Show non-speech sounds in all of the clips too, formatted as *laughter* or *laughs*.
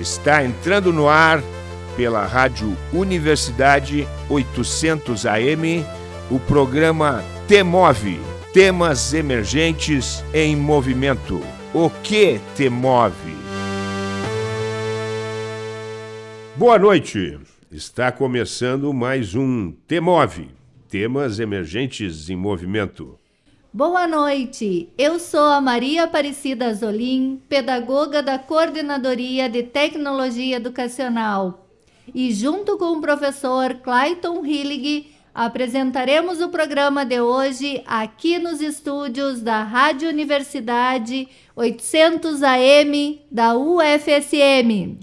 Está entrando no ar pela Rádio Universidade 800 AM o programa Temove Temas Emergentes em Movimento. O que te move? Boa noite. Está começando mais um Temove Temas Emergentes em Movimento. Boa noite, eu sou a Maria Aparecida Zolim, pedagoga da Coordenadoria de Tecnologia Educacional. E junto com o professor Clayton Hillig, apresentaremos o programa de hoje aqui nos estúdios da Rádio Universidade 800 AM da UFSM.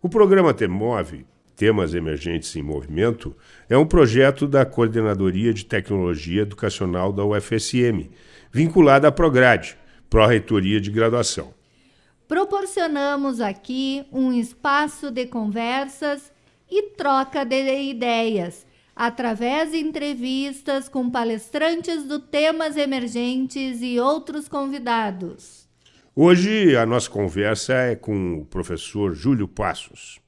O programa Temove, Temas Emergentes em Movimento, é um projeto da Coordenadoria de Tecnologia Educacional da UFSM, vinculada à Prograde, Pró-Reitoria de Graduação. Proporcionamos aqui um espaço de conversas e troca de ideias, através de entrevistas com palestrantes do temas emergentes e outros convidados. Hoje a nossa conversa é com o professor Júlio Passos.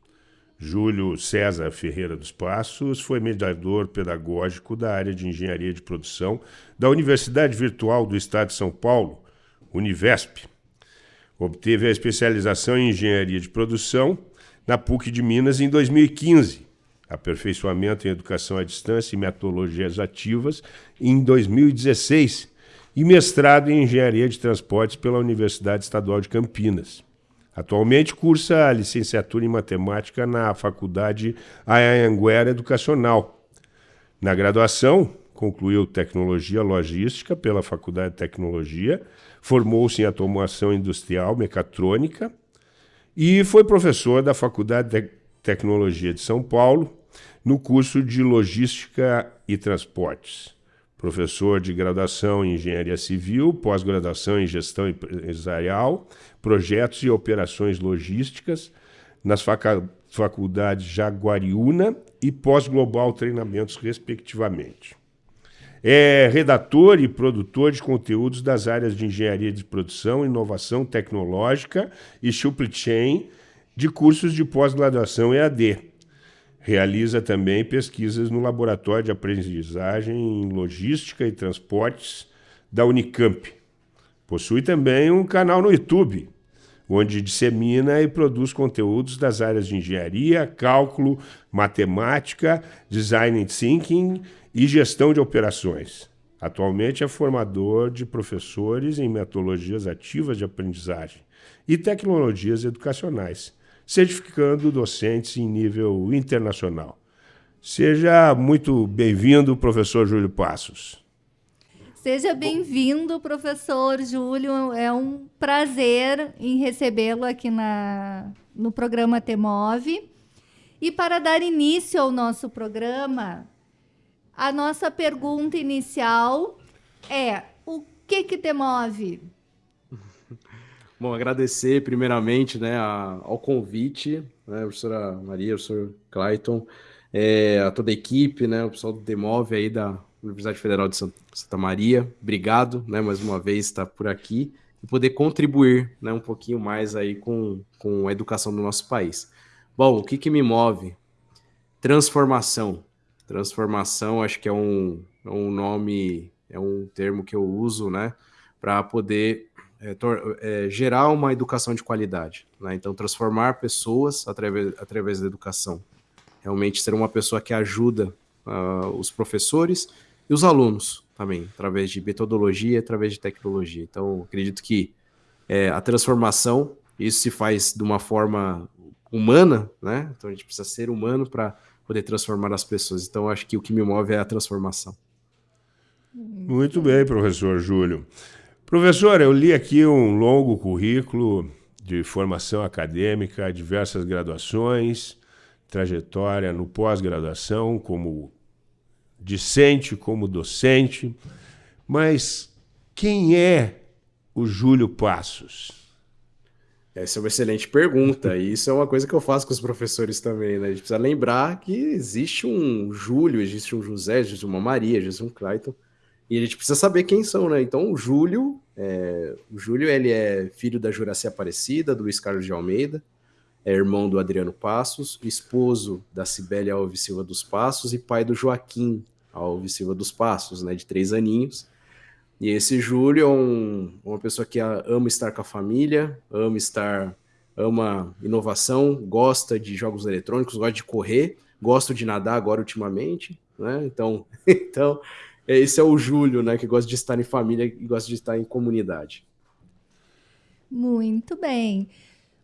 Júlio César Ferreira dos Passos foi mediador pedagógico da área de engenharia de produção da Universidade Virtual do Estado de São Paulo, Univesp. Obteve a especialização em engenharia de produção na PUC de Minas em 2015, aperfeiçoamento em educação à distância e metodologias ativas em 2016 e mestrado em engenharia de transportes pela Universidade Estadual de Campinas. Atualmente cursa a licenciatura em matemática na Faculdade Anhanguera Educacional. Na graduação, concluiu tecnologia logística pela Faculdade de Tecnologia, formou-se em automação industrial mecatrônica e foi professor da Faculdade de Tecnologia de São Paulo no curso de Logística e Transportes professor de graduação em Engenharia Civil, pós-graduação em Gestão Empresarial, Projetos e Operações Logísticas nas faculdades Jaguariúna e Pós-Global Treinamentos, respectivamente. É redator e produtor de conteúdos das áreas de Engenharia de Produção, Inovação Tecnológica e Supply Chain de cursos de pós-graduação EAD Realiza também pesquisas no Laboratório de Aprendizagem em Logística e Transportes da Unicamp. Possui também um canal no YouTube, onde dissemina e produz conteúdos das áreas de engenharia, cálculo, matemática, design thinking e gestão de operações. Atualmente é formador de professores em metodologias ativas de aprendizagem e tecnologias educacionais certificando docentes em nível internacional. Seja muito bem-vindo, professor Júlio Passos. Seja bem-vindo, professor Júlio. É um prazer em recebê-lo aqui na, no programa Temove. E para dar início ao nosso programa, a nossa pergunta inicial é: o que que te move? Bom, agradecer primeiramente né, ao convite, né, a professora Maria, o professor Clayton, é, a toda a equipe, né, o pessoal do Demove aí da Universidade Federal de Santa Maria. Obrigado, né, mais uma vez estar por aqui e poder contribuir né, um pouquinho mais aí com, com a educação do nosso país. Bom, o que, que me move? Transformação. Transformação, acho que é um, é um nome, é um termo que eu uso, né, para poder é, é, gerar uma educação de qualidade. Né? Então, transformar pessoas através, através da educação. Realmente ser uma pessoa que ajuda uh, os professores e os alunos também, através de metodologia, através de tecnologia. Então, acredito que é, a transformação, isso se faz de uma forma humana, né? Então, a gente precisa ser humano para poder transformar as pessoas. Então, acho que o que me move é a transformação. Muito bem, professor Júlio. Professor, eu li aqui um longo currículo de formação acadêmica, diversas graduações, trajetória no pós-graduação como discente, como docente. Mas quem é o Júlio Passos? Essa é uma excelente pergunta, e isso é uma coisa que eu faço com os professores também, né? A gente precisa lembrar que existe um Júlio, existe um José, existe uma Maria, existe um Clayton, e a gente precisa saber quem são, né? Então, o Júlio, é, o Júlio, ele é filho da Juraci Aparecida, do Luiz Carlos de Almeida, é irmão do Adriano Passos, esposo da Cibele Alves Silva dos Passos e pai do Joaquim Alves Silva dos Passos, né, de três aninhos. E esse Júlio é um, uma pessoa que ama estar com a família, ama estar, ama inovação, gosta de jogos eletrônicos, gosta de correr, gosta de nadar agora ultimamente, né? Então, *laughs* então esse é o Júlio, né, que gosta de estar em família e gosta de estar em comunidade. Muito bem.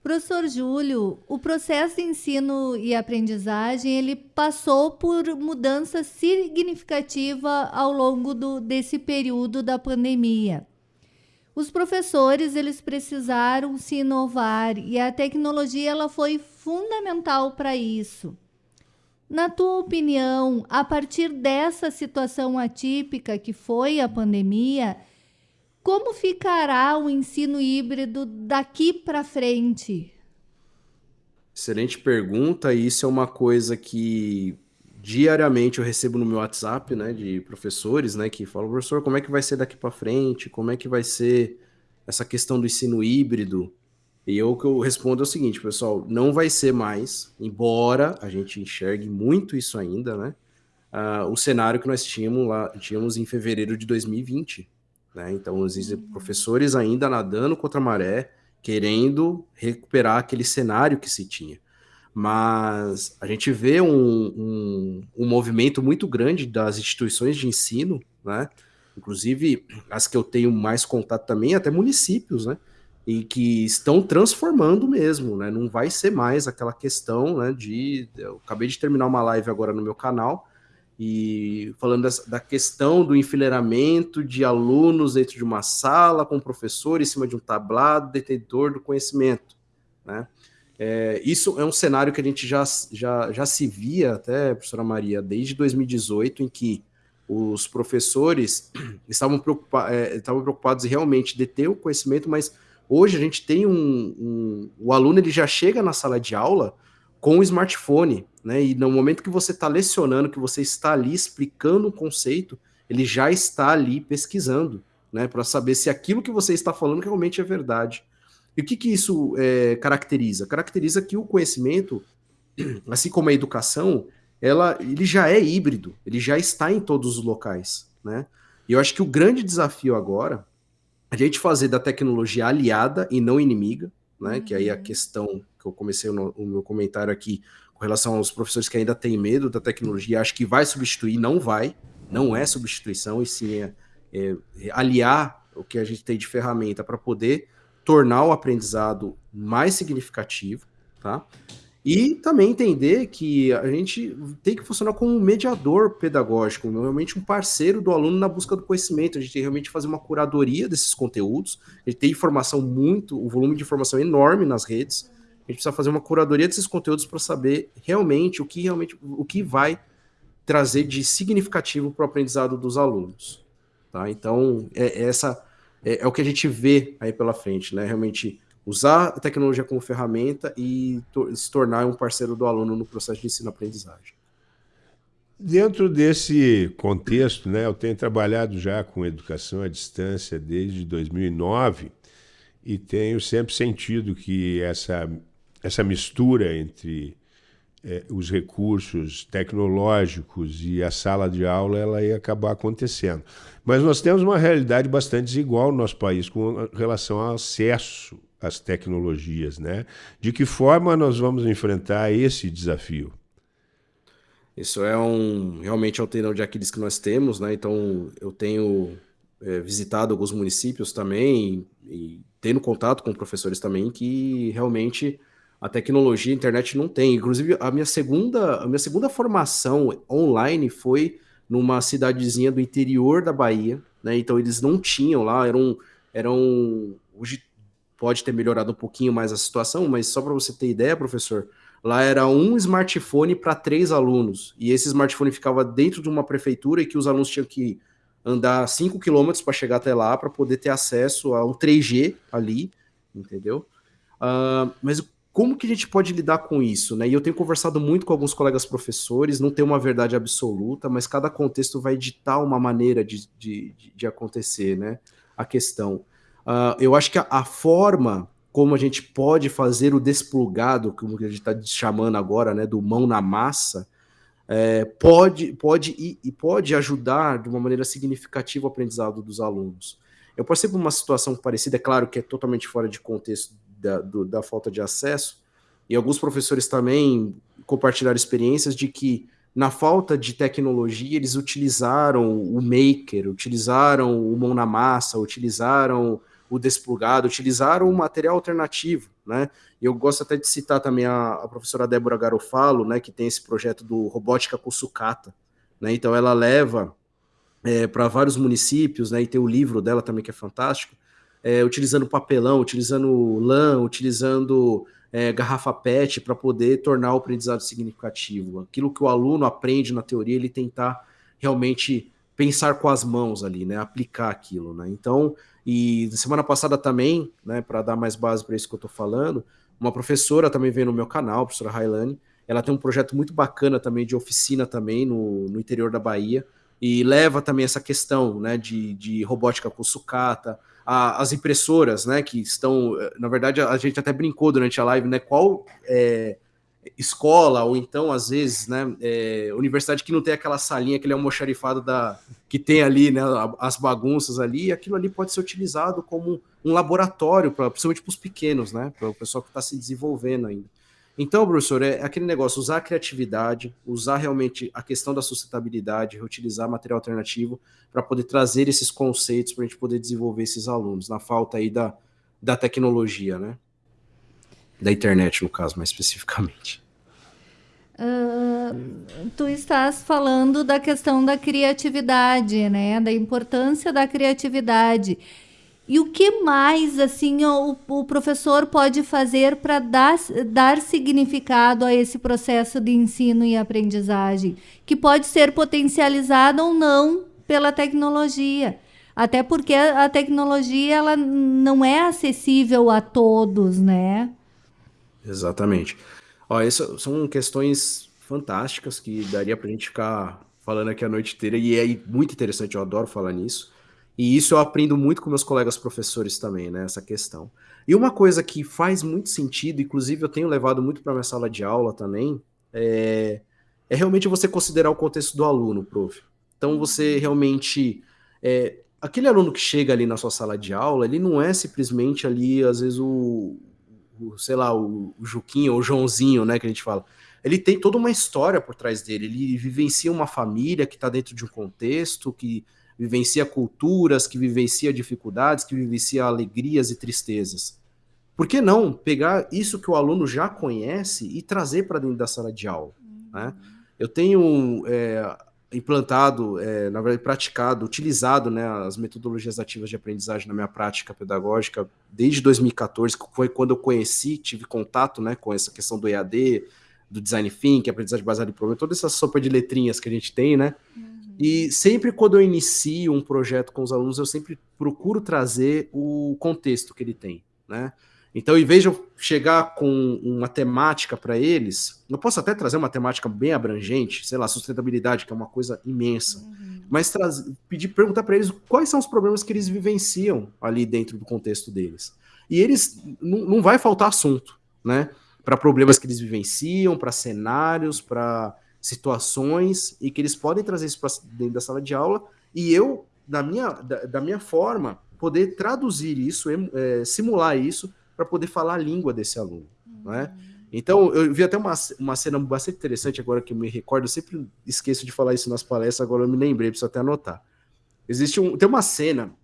Professor Júlio, o processo de ensino e aprendizagem ele passou por mudança significativa ao longo do, desse período da pandemia. Os professores eles precisaram se inovar e a tecnologia ela foi fundamental para isso. Na tua opinião, a partir dessa situação atípica que foi a pandemia, como ficará o ensino híbrido daqui para frente? Excelente pergunta. Isso é uma coisa que diariamente eu recebo no meu WhatsApp, né, de professores, né, que falam, professor, como é que vai ser daqui para frente? Como é que vai ser essa questão do ensino híbrido? E eu que eu respondo é o seguinte, pessoal, não vai ser mais, embora a gente enxergue muito isso ainda, né? Uh, o cenário que nós tínhamos lá, tínhamos em fevereiro de 2020, né? Então, existem uhum. professores ainda nadando contra a maré, querendo recuperar aquele cenário que se tinha. Mas a gente vê um, um, um movimento muito grande das instituições de ensino, né? inclusive as que eu tenho mais contato também, até municípios, né? E que estão transformando mesmo, né? Não vai ser mais aquela questão, né? De eu acabei de terminar uma live agora no meu canal e falando dessa, da questão do enfileiramento de alunos dentro de uma sala, com o professor em cima de um tablado, detentor do conhecimento. Né? É, isso é um cenário que a gente já, já, já se via, até, professora Maria, desde 2018, em que os professores *clears throat* estavam, preocupa é, estavam preocupados em realmente deter o conhecimento, mas hoje a gente tem um, um... O aluno ele já chega na sala de aula com o smartphone, né? E no momento que você está lecionando, que você está ali explicando um conceito, ele já está ali pesquisando, né? Para saber se aquilo que você está falando realmente é verdade. E o que, que isso é, caracteriza? Caracteriza que o conhecimento, *clears throat* assim como a educação, ela, ele já é híbrido, ele já está em todos os locais, né? E eu acho que o grande desafio agora a gente fazer da tecnologia aliada e não inimiga, né? Uhum. Que aí a uhum. questão que eu comecei o, o, meu comentário aqui com relação aos professores que ainda têm medo da tecnologia, acho que vai substituir, não vai, não é substituição, e sim é, é, é aliar o que a gente tem de ferramenta para poder tornar o aprendizado mais significativo, tá? E também entender que a gente tem que funcionar como um mediador pedagógico, realmente um parceiro do aluno na busca do conhecimento. A gente tem realmente fazer uma curadoria desses conteúdos. A gente tem informação muito, o um volume de informação enorme nas redes. A gente precisa fazer uma curadoria desses conteúdos para saber realmente o que realmente o que vai trazer de significativo para o aprendizado dos alunos. Tá? Então, é, é essa é, é, o que a gente vê aí pela frente, né? Realmente usar a tecnologia como ferramenta e se tornar um parceiro do aluno no processo de ensino-aprendizagem. Dentro desse contexto, né, eu tenho trabalhado já com educação à distância desde 2009 e tenho sempre sentido que essa, essa mistura entre é, os recursos tecnológicos e a sala de aula ela ia acabar acontecendo. Mas nós temos uma realidade bastante desigual no nosso país com relação ao acesso as tecnologias, né? De que forma nós vamos enfrentar esse desafio? Isso é um realmente é um de Aquiles que nós temos, né? Então eu tenho é, visitado alguns municípios também e tendo contato com professores também que realmente a tecnologia, a internet não tem. Inclusive a minha segunda, a minha segunda formação online foi numa cidadezinha do interior da Bahia, né? Então eles não tinham lá, eram eram hoje pode ter melhorado um pouquinho mais a situação, mas só para você ter ideia, professor, lá era um smartphone para três alunos, e esse smartphone ficava dentro de uma prefeitura e que os alunos tinham que andar 5 quilômetros para chegar até lá para poder ter acesso a um 3G ali, entendeu? Uh, mas como que a gente pode lidar com isso, né? E eu tenho conversado muito com alguns colegas professores, não tem uma verdade absoluta, mas cada contexto vai ditar uma maneira de, de, de acontecer, né? A questão. Uh, eu acho que a, a, forma como a gente pode fazer o desplugado, como a gente está chamando agora, né, do mão na massa, é, pode, pode, e, pode ajudar de uma maneira significativa o aprendizado dos alunos. Eu passei por uma situação parecida, é claro que é totalmente fora de contexto da, do, da falta de acesso, e alguns professores também compartilharam experiências de que, na falta de tecnologia, eles utilizaram o Maker, utilizaram o mão na massa, utilizaram o desplugado, utilizaram um material alternativo, né? E eu gosto até de citar também a, a professora Débora Garofalo, né, que tem esse projeto do Robótica com Sucata, né? Então ela leva é, para vários municípios, né? E tem o livro dela também que é fantástico, é, utilizando papelão, utilizando lã, utilizando é, garrafa PET para poder tornar o aprendizado significativo. Aquilo que o aluno aprende na teoria, ele tentar realmente pensar com as mãos ali, né? Aplicar aquilo, né? Então, e semana passada também, né, para dar mais base para isso que eu estou falando, uma professora também veio no meu canal, a professora Railane, ela tem um projeto muito bacana também de oficina também no, no interior da Bahia, e leva também essa questão né, de, de robótica com sucata, a, as impressoras, né, que estão, na verdade, a gente até brincou durante a live, né, qual é, escola, ou então, às vezes, né, é, universidade que não tem aquela salinha, aquele almoxarifado da, que tem ali, né, as bagunças ali, aquilo ali pode ser utilizado como um laboratório, pra, principalmente para os pequenos, né, para o pessoal que está se desenvolvendo ainda. Então, professor, é aquele negócio, usar a criatividade, usar realmente a questão da sustentabilidade, reutilizar material alternativo para poder trazer esses conceitos para a gente poder desenvolver esses alunos, na falta aí da, da tecnologia, né? Da internet, no caso, mais especificamente. Uh, tu estás falando da questão da criatividade, né? Da importância da criatividade. E o que mais assim o, o professor pode fazer para dar, dar significado a esse processo de ensino e aprendizagem, que pode ser potencializado ou não pela tecnologia? Até porque a tecnologia ela não é acessível a todos, né? Exatamente. Ó, essas são questões fantásticas que daria para a gente ficar falando aqui a noite inteira, e é muito interessante, eu adoro falar nisso. E isso eu aprendo muito com meus colegas professores também, né? Essa questão. E uma coisa que faz muito sentido, inclusive eu tenho levado muito para minha sala de aula também, é, é, realmente você considerar o contexto do aluno, prof. Então você realmente. É, aquele aluno que chega ali na sua sala de aula, ele não é simplesmente ali, às vezes, o, o, sei lá, o, o Juquinho ou o Joãozinho, né, que a gente fala. Ele tem toda uma história por trás dele, ele vivencia uma família que está dentro de um contexto, que vivencia culturas, que vivencia dificuldades, que vivencia alegrias e tristezas. Por que não pegar isso que o aluno já conhece e trazer para dentro da sala de aula? Né? Eu tenho é, implantado, é, na verdade, praticado, utilizado né, as metodologias ativas de aprendizagem na minha prática pedagógica desde 2014, que foi quando eu conheci, tive contato né, com essa questão do EAD, do design thinking, aprendizagem baseada em problema, toda essa sopa de letrinhas que a gente tem, né? Uhum. E sempre quando eu inicio um projeto com os alunos, eu sempre procuro trazer o contexto que ele tem, né? Então, em vez de eu chegar com uma temática para eles, eu posso até trazer uma temática bem abrangente, sei lá, sustentabilidade, que é uma coisa imensa, uhum. mas trazer, pedir, perguntar para eles quais são os problemas que eles vivenciam ali dentro do contexto deles. E eles não, vai faltar assunto, né? Para problemas que eles vivenciam, para cenários, para situações, e que eles podem trazer isso para dentro da sala de aula, e eu, da minha, da, da minha forma, poder traduzir isso, é, simular isso para poder falar a língua desse aluno, uhum. né? Então, eu vi até uma, uma cena bastante interessante agora que eu me recordo, eu sempre esqueço de falar isso nas palestras, agora eu me lembrei, preciso até anotar. Existe um, tem uma cena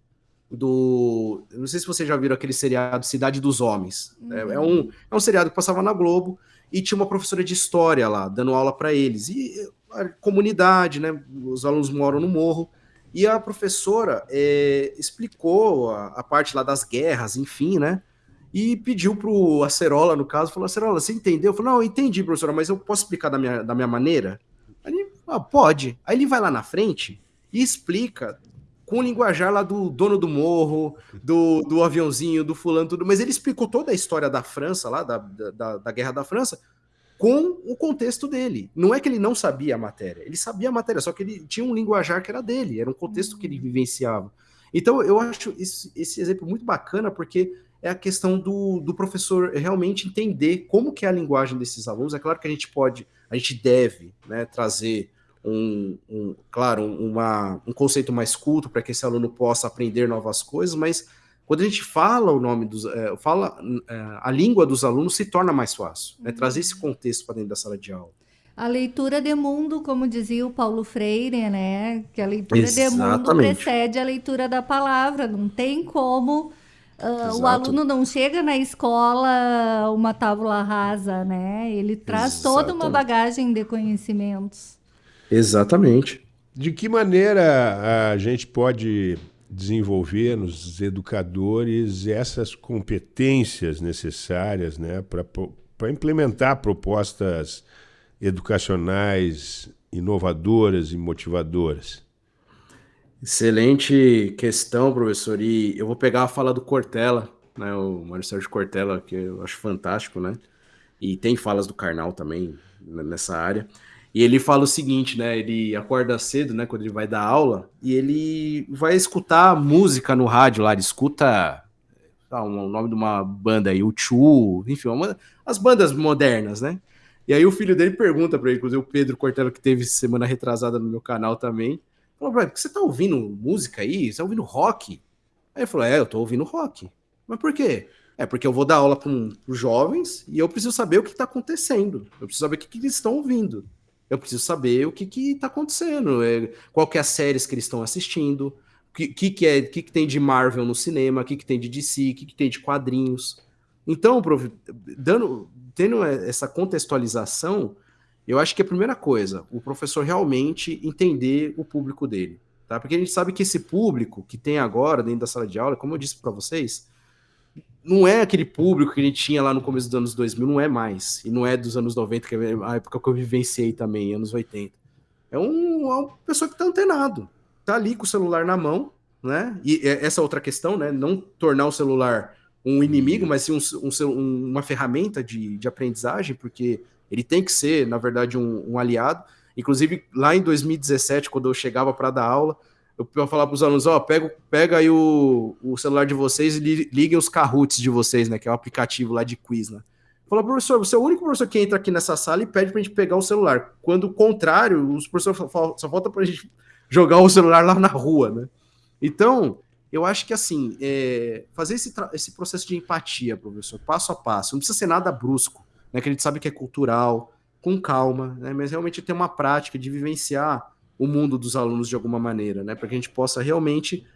do, não sei se vocês já viram aquele seriado Cidade dos Homens, uhum. é, é, um, é um seriado que passava na Globo, e tinha uma professora de história lá, dando aula para eles, e a comunidade, né, os alunos moram no morro, e a professora é, explicou a, a parte lá das guerras, enfim, né, e pediu para o Acerola, no caso, falou, Acerola, você entendeu? Eu falei, não, eu entendi, professora, mas eu posso explicar da minha, da minha maneira? Aí ele, ah, pode. Aí ele vai lá na frente e explica com o linguajar lá do dono do morro, do, do aviãozinho, do fulano, tudo, mas ele explicou toda a história da França, lá, da, da, da Guerra da França, com o contexto dele. Não é que ele não sabia a matéria, ele sabia a matéria, só que ele tinha um linguajar que era dele, era um contexto que ele vivenciava. Então, eu acho esse, esse exemplo muito bacana, porque é a questão do, do professor realmente entender como que é a linguagem desses alunos. É claro que a gente pode, a gente deve né, trazer um, um claro, uma, um conceito mais culto para que esse aluno possa aprender novas coisas, mas quando a gente fala o nome dos, é, fala é, a língua dos alunos se torna mais fácil, né, trazer esse contexto para dentro da sala de aula. A leitura de mundo, como dizia o Paulo Freire, né? Que a leitura Exatamente. de mundo precede a leitura da palavra. Não tem como uh, o aluno não chega na escola uma tábula rasa, né? Ele traz Exatamente. toda uma bagagem de conhecimentos. Exatamente. De que maneira a gente pode desenvolver nos educadores essas competências necessárias né, para implementar propostas educacionais inovadoras e motivadoras? Excelente questão, professor. E eu vou pegar a fala do Cortella, né, o Mário Sérgio Cortella, que eu acho fantástico, né? E tem falas do Karnal também nessa área. E ele fala o seguinte, né? Ele acorda cedo, né? Quando ele vai dar aula, e ele vai escutar música no rádio lá. Ele escuta ah, o nome de uma banda aí, o Chu, enfim, uma, as bandas modernas, né? E aí o filho dele pergunta para ele, inclusive o Pedro Cortella, que teve semana retrasada no meu canal também, falou ele, você tá ouvindo música aí? Você tá ouvindo rock? Aí ele falou, é, eu tô ouvindo rock. Mas por quê? É porque eu vou dar aula para os jovens e eu preciso saber o que está acontecendo. Eu preciso saber o que, que eles estão ouvindo. Eu preciso saber o que está acontecendo, é, qual que é as séries que eles estão assistindo, o que, que, que, é, que, que tem de Marvel no cinema, o que, que tem de DC, o que, que tem de quadrinhos. Então, prof, dando, tendo essa contextualização, eu acho que a primeira coisa, o professor realmente entender o público dele, tá? Porque a gente sabe que esse público que tem agora dentro da sala de aula, como eu disse para vocês, não é aquele público que a gente tinha lá no começo dos anos 2000, não é mais. E não é dos anos 90, que é a época que eu vivenciei também, anos 80. É, um, é uma pessoa que está antenado, tá ali com o celular na mão, né? E essa outra questão, né? Não tornar o celular um inimigo, mas sim um, um, uma ferramenta de, de aprendizagem, porque ele tem que ser, na verdade, um, um aliado. Inclusive, lá em 2017, quando eu chegava para dar aula, eu falava para os alunos, ó, oh, pega, pega aí o, o celular de vocês e li, liguem os Kahoots de vocês, né, que é o aplicativo lá de quiz, né. Falou, professor, você é o único professor que entra aqui nessa sala e pede para a gente pegar o celular. Quando o contrário, os professores só falta para a gente *laughs* jogar o celular lá na rua, né. Então, eu acho que assim, é, fazer esse, esse processo de empatia, professor, passo a passo, não precisa ser nada brusco, né? Que a gente sabe que é cultural, com calma, né? Mas realmente ter uma prática de vivenciar o mundo dos alunos de alguma maneira, né? Para que a gente possa realmente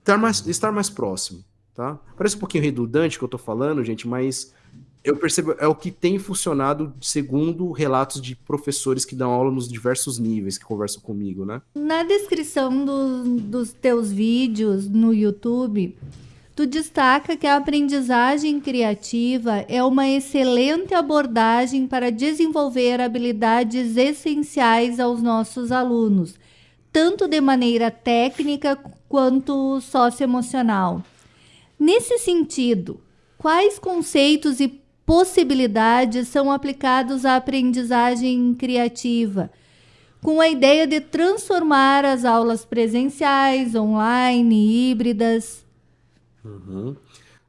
estar mais, estar mais próximo, tá? Parece um pouquinho redundante o que eu estou falando, gente, mas eu percebo, é o que tem funcionado segundo relatos de professores que dão aula nos diversos níveis, que conversam comigo, né? Na descrição do, dos teus vídeos no YouTube, tu destaca que a aprendizagem criativa é uma excelente abordagem para desenvolver habilidades essenciais aos nossos alunos, tanto de maneira técnica quanto socioemocional. Nesse sentido, quais conceitos e possibilidades são aplicados à aprendizagem criativa, com a ideia de transformar as aulas presenciais, online, híbridas. Uhum.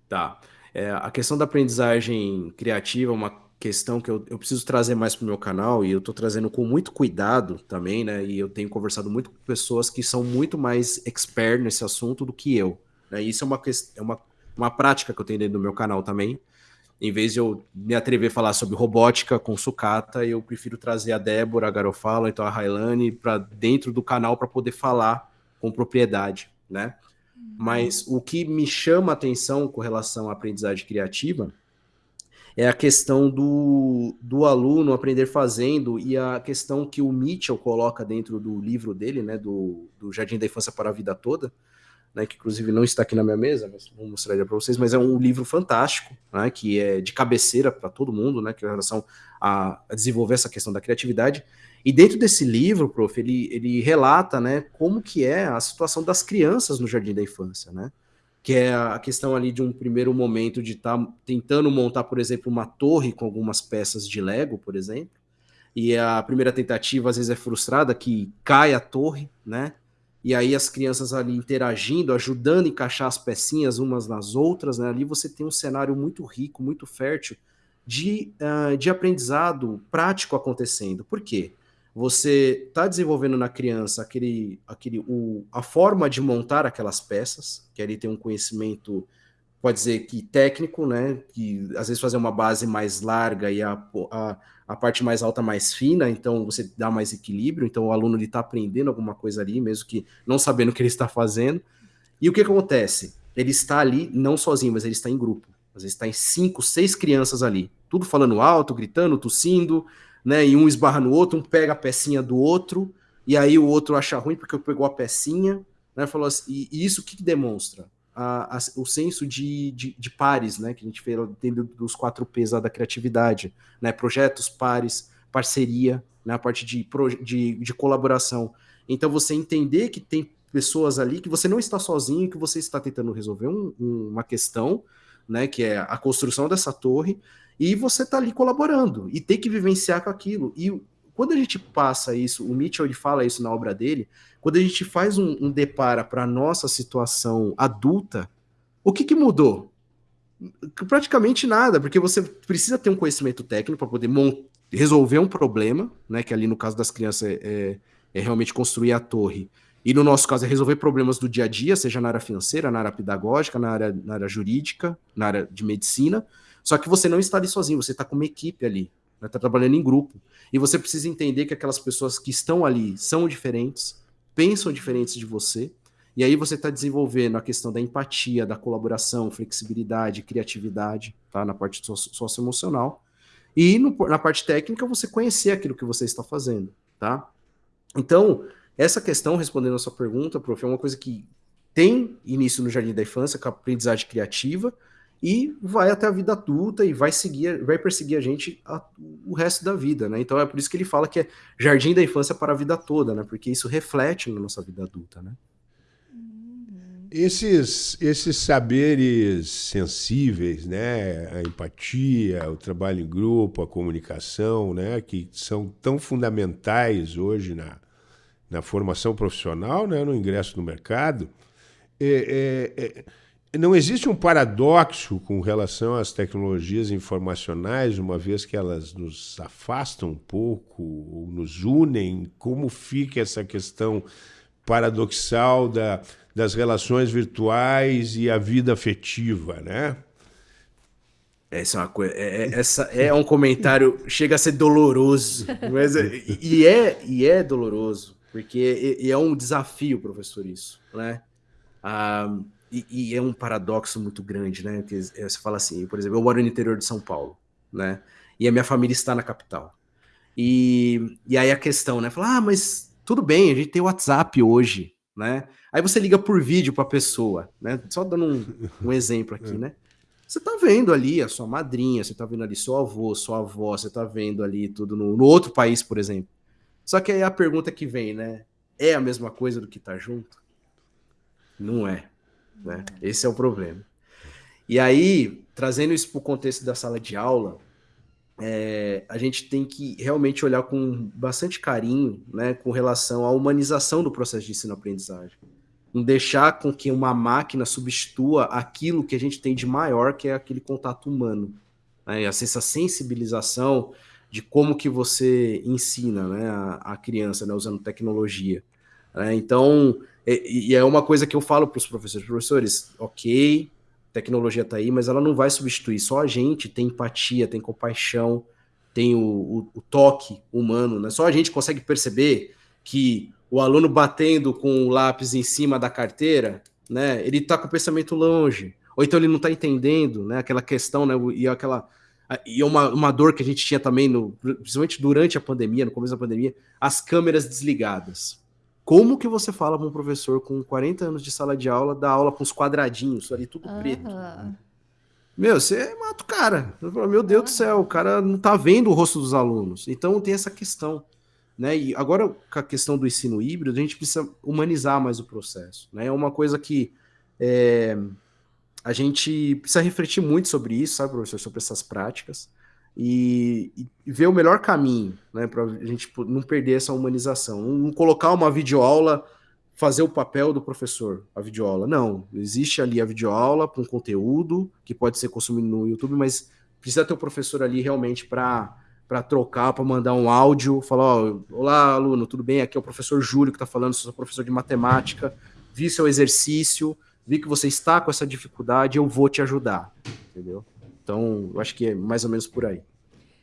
Tá. É, a questão da aprendizagem criativa é uma questão que eu, eu preciso trazer mais para o meu canal e eu estou trazendo com muito cuidado também, né? E eu tenho conversado muito com pessoas que são muito mais expert nesse assunto do que eu. Né? Isso é uma, é uma, uma prática que eu tenho dentro do meu canal também em vez de eu me atrever a falar sobre robótica com sucata, eu prefiro trazer a Débora, a Garofalo, então a Railane para dentro do canal para poder falar com propriedade, né? Mas o que me chama a atenção com relação à aprendizagem criativa é a questão do, do aluno aprender fazendo e a questão que o Mitchell coloca dentro do livro dele, né, do, do Jardim da Infância para a Vida Toda, né, que inclusive não está aqui na minha mesa, mas vou mostrar ele para vocês, mas é um livro fantástico, né, que é de cabeceira para todo mundo, né, que é em relação a, a, desenvolver essa questão da criatividade. E dentro desse livro, prof, ele, ele relata, né, como que é a situação das crianças no jardim da infância, né, que é a questão ali de um primeiro momento de estar tá tentando montar, por exemplo, uma torre com algumas peças de Lego, por exemplo, e a primeira tentativa às vezes é frustrada, que cai a torre, né, e aí as crianças ali interagindo, ajudando a encaixar as pecinhas umas nas outras, né? Ali você tem um cenário muito rico, muito fértil de, uh, de aprendizado prático acontecendo. Por quê? Você está desenvolvendo na criança aquele, aquele, o, a forma de montar aquelas peças, que ali tem um conhecimento, pode dizer que técnico, né? Que às vezes fazer uma base mais larga e a, a a parte mais alta mais fina, então você dá mais equilíbrio, então o aluno está aprendendo alguma coisa ali, mesmo que não sabendo o que ele está fazendo. E o que acontece? Ele está ali não sozinho, mas ele está em grupo. Às vezes está em cinco, seis crianças ali, tudo falando alto, gritando, tossindo, né? E um esbarra no outro, um pega a pecinha do outro, e aí o outro acha ruim porque pegou a pecinha, né? Falou assim, e, e isso o que, demonstra? a, a, o senso de, de, de, pares, né, que a gente fez dentro dos quatro P's da criatividade, né, projetos, pares, parceria, né, a parte de, de, de colaboração. Então, você entender que tem pessoas ali que você não está sozinho, que você está tentando resolver um, um, uma questão, né, que é a construção dessa torre, e você está ali colaborando, e tem que vivenciar com aquilo. E quando a gente passa isso, o Mitchell ele fala isso na obra dele, quando a gente faz um, um depara para a nossa situação adulta, o que, que mudou? Praticamente nada, porque você precisa ter um conhecimento técnico para poder resolver um problema, né? Que ali no caso das crianças é, é, é, realmente construir a torre. E no nosso caso é resolver problemas do dia a dia, seja na área financeira, na área pedagógica, na área, na área jurídica, na área de medicina. Só que você não está ali sozinho, você está com uma equipe ali, está né, tá trabalhando em grupo. E você precisa entender que aquelas pessoas que estão ali são diferentes, pensam diferentes de você, e aí você está desenvolvendo a questão da empatia, da colaboração, flexibilidade, criatividade, tá? Na parte socioemocional. E no, na parte técnica, você conhecer aquilo que você está fazendo, tá? Então, essa questão, respondendo a sua pergunta, prof, é uma coisa que tem início no Jardim da Infância, com a aprendizagem criativa, e vai até a vida adulta e vai seguir, vai perseguir a gente a, o resto da vida, né? Então é por isso que ele fala que é jardim da infância para a vida toda, né? Porque isso reflete na nossa vida adulta, né? Esses, esses saberes sensíveis, né? A empatia, o trabalho em grupo, a comunicação, né? Que são tão fundamentais hoje na, na formação profissional, né? No ingresso no mercado. É, é, é não existe um paradoxo com relação às tecnologias informacionais, uma vez que elas nos afastam um pouco, ou nos unem? Como fica essa questão paradoxal da, das relações virtuais e a vida afetiva, né? Essa é uma coisa. É, é essa é um comentário chega a ser doloroso, mas é, e é e é doloroso porque é, é um desafio, professor, isso, né? Ah, e, e, é um paradoxo muito grande, né? Porque você fala assim, por exemplo, eu moro no interior de São Paulo, né? E a minha família está na capital. E, e aí a questão, né? Fala, ah, mas tudo bem, a gente tem WhatsApp hoje, né? Aí você liga por vídeo para a pessoa, né? Só dando um, um exemplo aqui, *laughs* é. né? Você tá vendo ali a sua madrinha, você tá vendo ali seu avô, sua avó, você tá vendo ali tudo no, no outro país, por exemplo. Só que aí a pergunta que vem, né? É a mesma coisa do que tá junto? Não é. Né? Esse é o problema. E aí, trazendo isso para o contexto da sala de aula, é, a gente tem que realmente olhar com bastante carinho né, com relação à humanização do processo de ensino-aprendizagem. Não deixar com que uma máquina substitua aquilo que a gente tem de maior, que é aquele contato humano. Né, essa sensibilização de como que você ensina né, a, a criança né, usando tecnologia. Né? Então, e, é uma coisa que eu falo para os professores, professores, ok, tecnologia está aí, mas ela não vai substituir. Só a gente tem empatia, tem compaixão, tem o, o, o toque humano, né? Só a gente consegue perceber que o aluno batendo com o lápis em cima da carteira, né? Ele está com o pensamento longe, ou então ele não está entendendo, né? Aquela questão, né? E aquela e uma, uma dor que a gente tinha também, no, principalmente durante a pandemia, no começo da pandemia, as câmeras desligadas. Como que você fala para um professor com 40 anos de sala de aula, dar aula com os quadradinhos, ali tudo preto? Meu, você mata o cara. Meu Deus do céu, o cara não tá vendo o rosto dos alunos. Então tem essa questão. Né? E agora, com a questão do ensino híbrido, a gente precisa humanizar mais o processo. Né? É uma coisa que é, a gente precisa refletir muito sobre isso, sabe, professor, sobre essas práticas e, e ver o melhor caminho, né, para a gente não perder essa humanização, não colocar uma videoaula fazer o papel do professor, a videoaula. Não, existe ali a videoaula com conteúdo que pode ser consumido no YouTube, mas precisa ter o professor ali realmente para para trocar, para mandar um áudio, falar, ó, olá, aluno, tudo bem? Aqui é o professor Júlio que está falando, sou professor de matemática, vi seu exercício, vi que você está com essa dificuldade, eu vou te ajudar, entendeu? Então, eu acho que é mais ou menos por aí.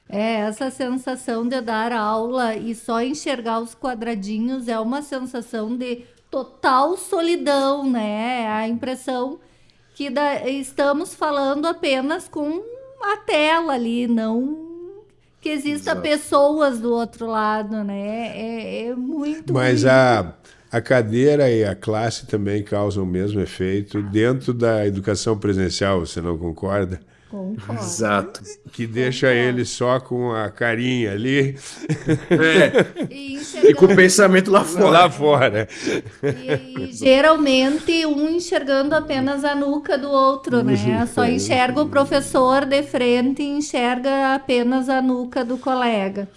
É, essa sensação de dar aula e só enxergar os quadradinhos é uma sensação de total solidão, né? A impressão que da, estamos falando apenas com a tela ali, não que exista Exato. pessoas do outro lado, né? É, é muito. Mas a, a cadeira e a classe também causam o mesmo efeito dentro da educação presencial, você não concorda? Concordo. Exato. Que deixa Concordo. ele só com a carinha ali. É. E, e, com o pensamento lá fora. Lá fora. E, e, *laughs* geralmente um enxergando apenas a nuca do outro, né? Uhum. Só enxerga o professor de frente e enxerga apenas a nuca do colega.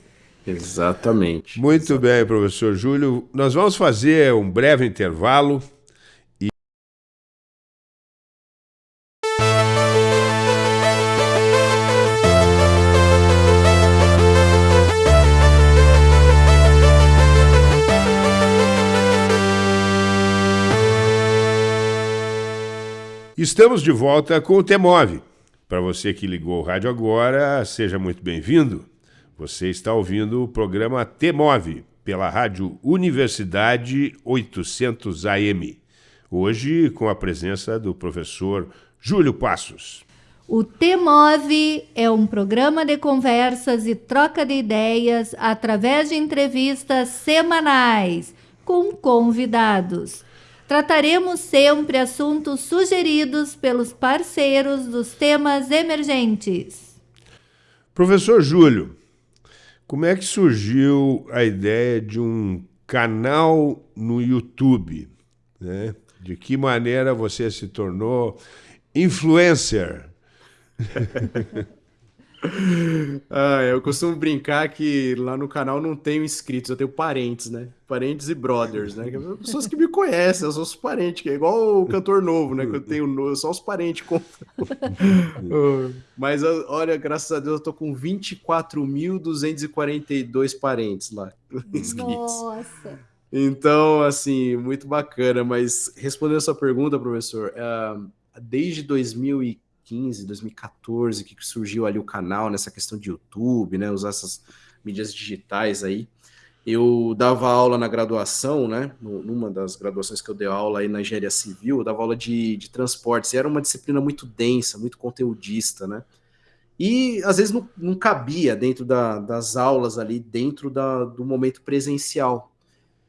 Exatamente. Muito Exatamente. bem, professor Júlio. Nós vamos fazer um breve intervalo. Estamos de volta com o Temove. Para você que ligou o rádio agora, seja muito bem-vindo. Você está ouvindo o programa Temove pela Rádio Universidade 800 AM. Hoje com a presença do professor Júlio Passos. O Temove é um programa de conversas e troca de ideias através de entrevistas semanais com convidados Trataremos sempre assuntos sugeridos pelos parceiros dos temas emergentes. Professor Júlio, como é que surgiu a ideia de um canal no YouTube? Né? De que maneira você se tornou influencer? *laughs* ah, eu costumo brincar que lá no canal não tenho inscritos, eu tenho parentes, né? Parentes e brothers, né? Pessoas que me conhecem, eu sou os parentes, que é igual o cantor novo, né? Que eu tenho só os parentes. Com... Mas olha, graças a Deus eu tô com 24.242 parentes lá. *laughs* Nossa! Então, assim, muito bacana. Mas respondendo a sua pergunta, professor, uh, desde 2015, 2015, 2014, que surgiu ali o canal nessa questão de YouTube, né? Usar essas mídias digitais aí. Eu dava aula na graduação, né? Numa das graduações que eu dei aula aí na engenharia civil, eu dava aula de, de transportes. E era uma disciplina muito densa, muito conteudista, né? E às vezes não, não cabia dentro da, das aulas ali, dentro da, do momento presencial.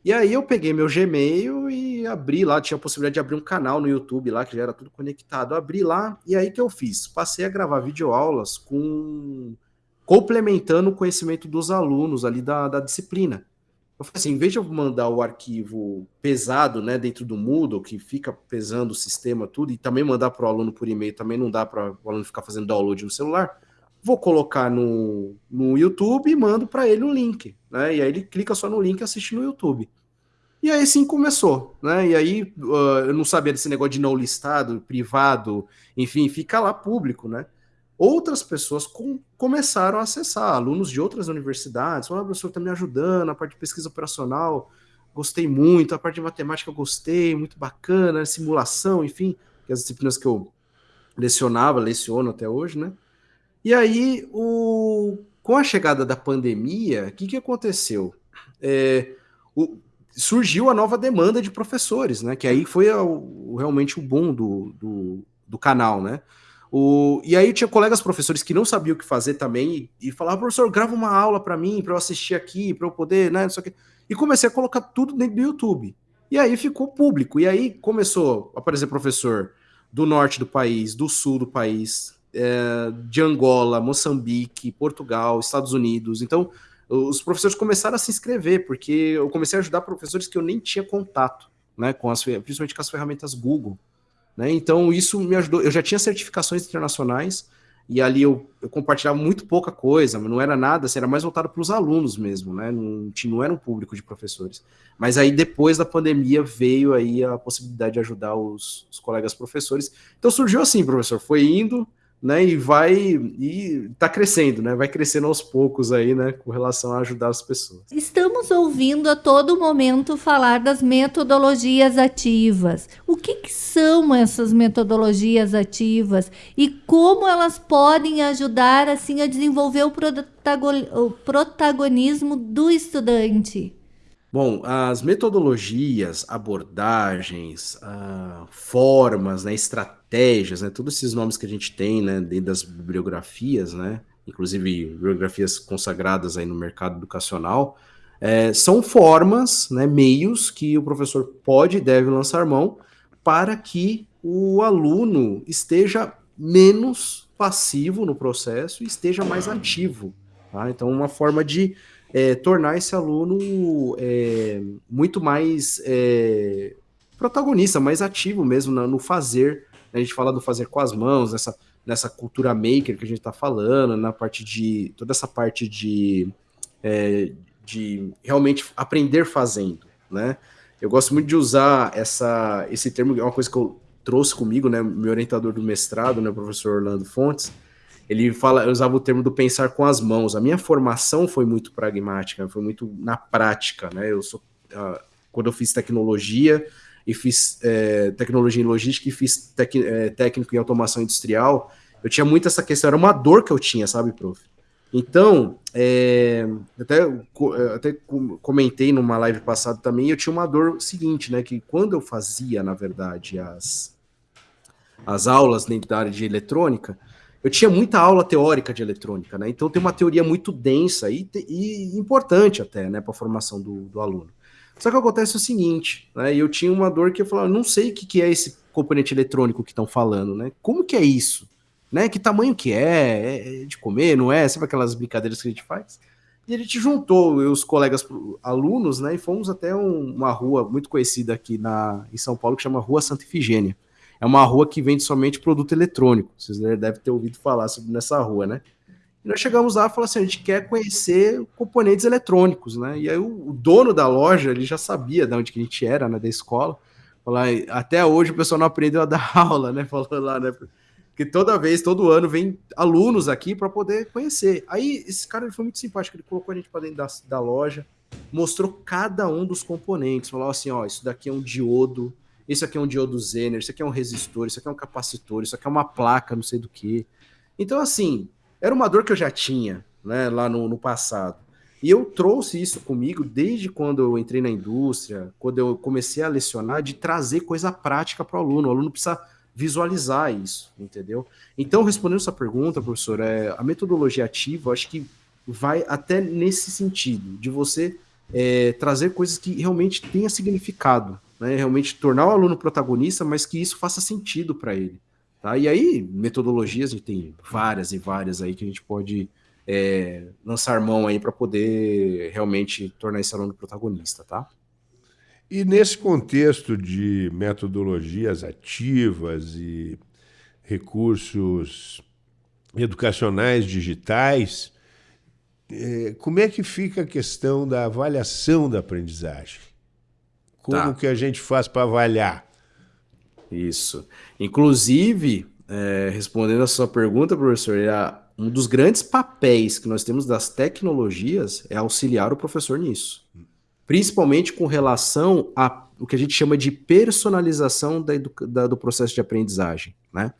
E aí eu peguei meu Gmail e abri lá, tinha a possibilidade de abrir um canal no YouTube lá, que já era tudo conectado. Eu abri lá e aí que eu fiz? Passei a gravar videoaulas com complementando o conhecimento dos alunos ali da, da disciplina. Eu falei assim, em vez de eu mandar o arquivo pesado, né, dentro do Moodle, que fica pesando o sistema tudo, e também mandar para o aluno por e-mail, também não dá para o aluno ficar fazendo download no celular, vou colocar no, no YouTube e mando para ele um link, né? E aí ele clica só no link e assiste no YouTube. E aí sim começou, né? E aí uh, eu não sabia desse negócio de não listado, privado, enfim, fica lá público, né? Outras pessoas com, começaram a acessar, alunos de outras universidades, falaram, ah, professor, está me ajudando, a parte de pesquisa operacional, gostei muito, a parte de matemática gostei, muito bacana, simulação, enfim, que as disciplinas que eu lecionava, leciono até hoje, né? E aí, o, com a chegada da pandemia, o que, que aconteceu? É, o, surgiu a nova demanda de professores, né? Que aí foi o, realmente o bom do, do, do, canal, né? O, e aí tinha colegas professores que não sabiam o que fazer também e, e falavam, professor, grava uma aula para mim, para eu assistir aqui, para eu poder, né? Não sei o quê. E comecei a colocar tudo dentro do YouTube. E aí ficou público. E aí começou a aparecer professor do norte do país, do sul do país, é, de Angola, Moçambique, Portugal, Estados Unidos. Então, os professores começaram a se inscrever, porque eu comecei a ajudar professores que eu nem tinha contato, né, com as, principalmente com as ferramentas Google. Né? Então, isso me ajudou. Eu já tinha certificações internacionais, e ali eu, eu, compartilhava muito pouca coisa, não era nada, assim, era mais voltado para os alunos mesmo, né? Não, não era um público de professores. Mas aí depois da pandemia veio aí a possibilidade de ajudar os, os colegas professores. Então surgiu assim, professor, foi indo, né? E vai e está crescendo, né? Vai crescendo aos poucos aí, né? Com relação a ajudar as pessoas. Estamos ouvindo a todo momento falar das metodologias ativas. O que, que são essas metodologias ativas e como elas podem ajudar assim a desenvolver o, o protagonismo do estudante? Bom, as metodologias, abordagens, uh, formas, né, estratégias, né, todos esses nomes que a gente tem né, dentro das bibliografias, né, inclusive bibliografias consagradas aí no mercado educacional, é, são formas, né, meios que o professor pode e deve lançar mão para que o aluno esteja menos passivo no processo e esteja mais ativo. Tá? Então, uma forma de é, tornar esse aluno é, muito mais é, protagonista, mais ativo mesmo no, fazer. A gente fala do fazer com as mãos, nessa, nessa cultura maker que a gente está falando, na parte de. toda essa parte de, é, de realmente aprender fazendo, né? Eu gosto muito de usar essa, esse termo, é uma coisa que eu trouxe comigo, né? Meu orientador do mestrado, né, o professor Orlando Fontes, ele fala, eu usava o termo do pensar com as mãos. A minha formação foi muito pragmática, foi muito na prática, né? Eu sou, uh, quando eu fiz tecnologia e fiz é, tecnologia em logística e fiz tec, é, técnico em automação industrial, eu tinha muito essa questão, era uma dor que eu tinha, sabe, prof? Então, é, até, até comentei numa live passada também, eu tinha uma dor seguinte, né? Que quando eu fazia, na verdade, as, as aulas dentro da área de eletrônica, eu tinha muita aula teórica de eletrônica, né? Então tem uma teoria muito densa e, e importante até, né, para a formação do, do, aluno. Só que acontece o seguinte, né? Eu tinha uma dor que eu falava, não sei o que, que é esse componente eletrônico que estão falando, né? Como que é isso? Né? Que tamanho que é? É de comer, não é? Sabe aquelas brincadeiras que a gente faz? E a gente juntou os colegas alunos, né? E fomos até um, uma rua muito conhecida aqui na, em São Paulo que chama Rua Santa Ifigênia é uma rua que vende somente produto eletrônico. Vocês devem ter ouvido falar sobre nessa rua, né? E nós chegamos lá e falamos assim: a gente quer conhecer componentes eletrônicos, né? E aí o, dono da loja ele já sabia de onde que a gente era, né? Da escola. Falar, até hoje o pessoal não aprendeu a dar *laughs* aula, né? Falando lá, né? Porque toda vez, todo ano, vem alunos aqui para poder conhecer. Aí esse cara ele foi muito simpático, ele colocou a gente para dentro da, da loja, mostrou cada um dos componentes, falou assim: ó, isso daqui é um diodo, isso aqui é um diodo Zener, isso aqui é um resistor, isso aqui é um capacitor, isso aqui é uma placa, não sei do que. Então, assim, era uma dor que eu já tinha, né, lá no, no passado. E eu trouxe isso comigo desde quando eu entrei na indústria, quando eu comecei a lecionar, de trazer coisa prática para o aluno. O aluno precisa visualizar isso, entendeu? Então, respondendo essa pergunta, professor, é, a metodologia ativa, acho que vai até nesse sentido, de você é, trazer coisas que realmente tenha significado, né, realmente tornar o aluno protagonista, mas que isso faça sentido para ele. Tá? E aí, metodologias, a gente tem várias e várias aí que a gente pode é, lançar mão aí para poder realmente tornar esse aluno protagonista, tá? E nesse contexto de metodologias ativas e recursos educacionais digitais, é, como é que fica a questão da avaliação da aprendizagem? Como tá. que a gente faz para avaliar? Isso. Inclusive, é, respondendo a sua pergunta, professor, é um dos grandes papéis que nós temos das tecnologias é auxiliar o professor nisso. Principalmente com relação a o que a gente chama de personalização da, da, do processo de aprendizagem. Né?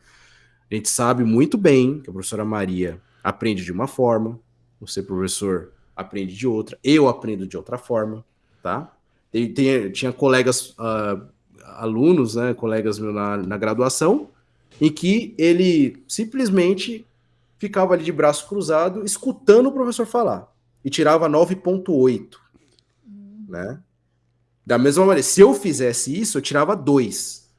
A gente sabe muito bem que a professora Maria aprende de uma forma, você, professor, aprende de outra, eu aprendo de outra forma, tá? Tem, tem, tinha colegas, uh, alunos, né, colegas meus na, na graduação, em que ele simplesmente ficava ali de braço cruzado, escutando o professor falar, e tirava 9.8, né? Da mesma maneira, se eu fizesse isso, eu tirava 2.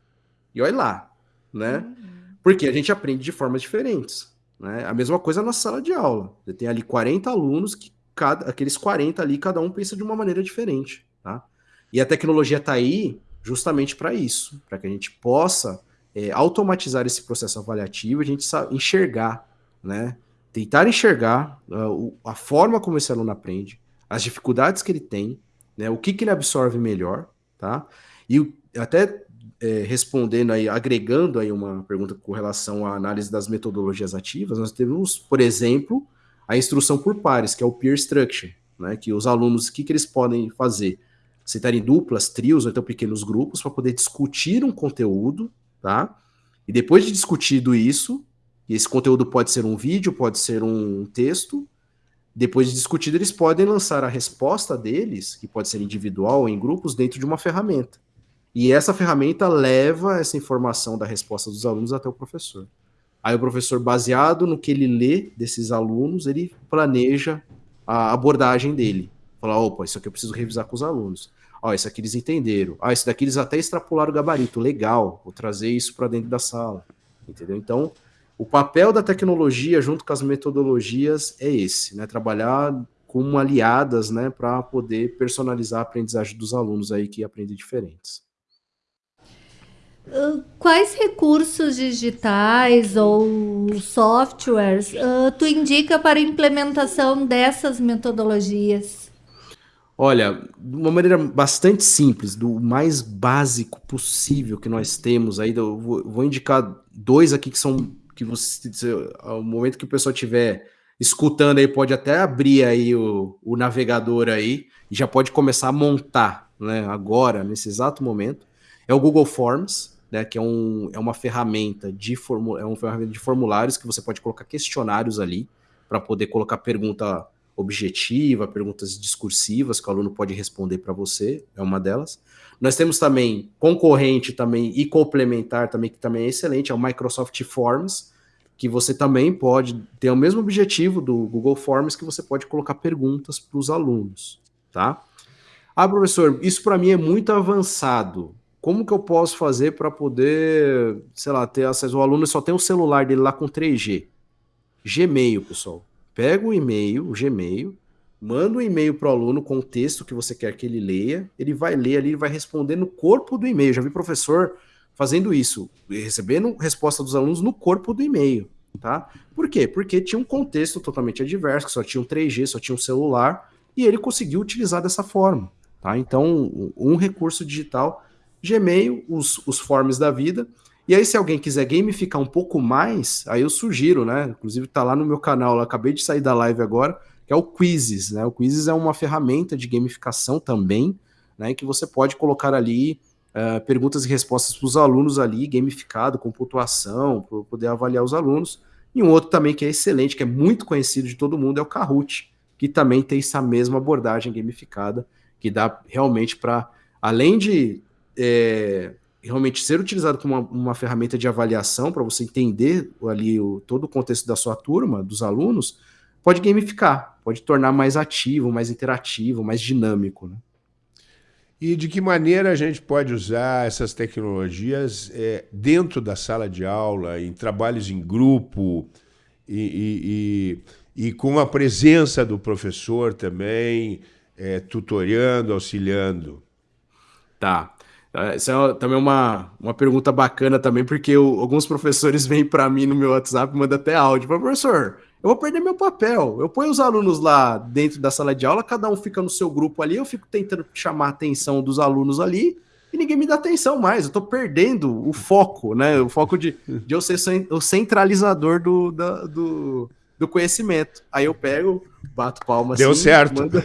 E olha lá, né? Uhum. Porque a gente aprende de formas diferentes. Né? A mesma coisa na sala de aula. Você tem ali 40 alunos que cada, aqueles 40 ali, cada um pensa de uma maneira diferente. Tá? E a tecnologia está aí justamente para isso, para que a gente possa é, automatizar esse processo avaliativo, a gente enxergar né? Tentar enxergar uh, a forma como esse aluno aprende, as dificuldades que ele tem, né? O que, que ele absorve melhor, tá? E até é, respondendo aí, agregando aí uma pergunta com relação à análise das metodologias ativas, nós temos, por exemplo, a instrução por pares, que é o peer structure, né? Que os alunos, o que, que eles podem fazer? Sentar em duplas, trios ou então pequenos grupos para poder discutir um conteúdo, tá? E depois de discutido isso, esse conteúdo pode ser um vídeo, pode ser um texto, depois de discutido, eles podem lançar a resposta deles, que pode ser individual ou em grupos, dentro de uma ferramenta. E essa ferramenta leva essa informação da resposta dos alunos até o professor. Aí o professor, baseado no que ele lê desses alunos, ele planeja a abordagem dele. Fala, opa, isso aqui eu preciso revisar com os alunos. Ó, isso aqui eles entenderam. Ah, isso daqui eles até extrapolaram o gabarito. Legal, vou trazer isso para dentro da sala. Entendeu? Então, o papel da tecnologia junto com as metodologias é esse, né? Trabalhar como aliadas, né, para poder personalizar a aprendizagem dos alunos aí que aprendem diferentes. Uh, quais recursos digitais ou softwares uh, tu indica para a implementação dessas metodologias? Olha, de uma maneira bastante simples, do mais básico possível que nós temos aí, eu vou, vou indicar dois aqui que são que você, ao momento que o pessoal tiver escutando aí, pode até abrir aí o, o navegador aí e já pode começar a montar, né? Agora, nesse exato momento, é o Google Forms, né? Que é, um, é uma ferramenta de formu, é uma ferramenta de formulários que você pode colocar questionários ali para poder colocar pergunta objetiva, perguntas discursivas que o aluno pode responder para você, é uma delas. Nós temos também concorrente também e complementar também, que também é excelente, é o Microsoft Forms, que você também pode ter o mesmo objetivo do Google Forms, que você pode colocar perguntas para os alunos, tá? Ah, professor, isso para mim é muito avançado. Como que eu posso fazer para poder, sei lá, ter acesso? O aluno só tem o celular dele lá com 3G. Gmail, pessoal. Pega o e-mail, o Gmail, manda um e-mail para o aluno com o texto que você quer que ele leia, ele vai ler ali, ele vai responder no corpo do e-mail. Já vi professor fazendo isso, recebendo resposta dos alunos no corpo do e-mail, tá? Por quê? Porque tinha um contexto totalmente adverso, só tinha um 3G, só tinha um celular, e ele conseguiu utilizar dessa forma, tá? Então, um recurso digital, Gmail, os, os forms da vida, e aí, se alguém quiser gamificar um pouco mais, aí eu sugiro, né? Inclusive, tá lá no meu canal, eu acabei de sair da live agora, que é o Quizzes, né? O Quizzes é uma ferramenta de gamificação também, né? Que você pode colocar ali uh, perguntas e respostas para os alunos ali, gamificado, com pontuação, para poder avaliar os alunos. E um outro também que é excelente, que é muito conhecido de todo mundo, é o Kahoot, que também tem essa mesma abordagem gamificada, que dá realmente para, além de é, realmente ser utilizado como uma, uma ferramenta de avaliação para você entender ali o, todo o contexto da sua turma, dos alunos, pode gamificar, pode tornar mais ativo, mais interativo, mais dinâmico. Né? E de que maneira a gente pode usar essas tecnologias é, dentro da sala de aula, em trabalhos em grupo e, e, e, e com a presença do professor também, é, tutoriando, auxiliando? Tá. Essa é também uma, uma pergunta bacana também, porque eu, alguns professores vêm para mim no meu WhatsApp, mandam até áudio. Professor, eu vou perder meu papel. Eu ponho os alunos lá dentro da sala de aula, cada um fica no seu grupo ali, eu fico tentando chamar a atenção dos alunos ali e ninguém me dá atenção mais. Eu estou perdendo o foco, né? O foco de, de eu ser o centralizador do, da, do, do conhecimento. Aí eu pego, bato palma Deu assim, certo. Manda...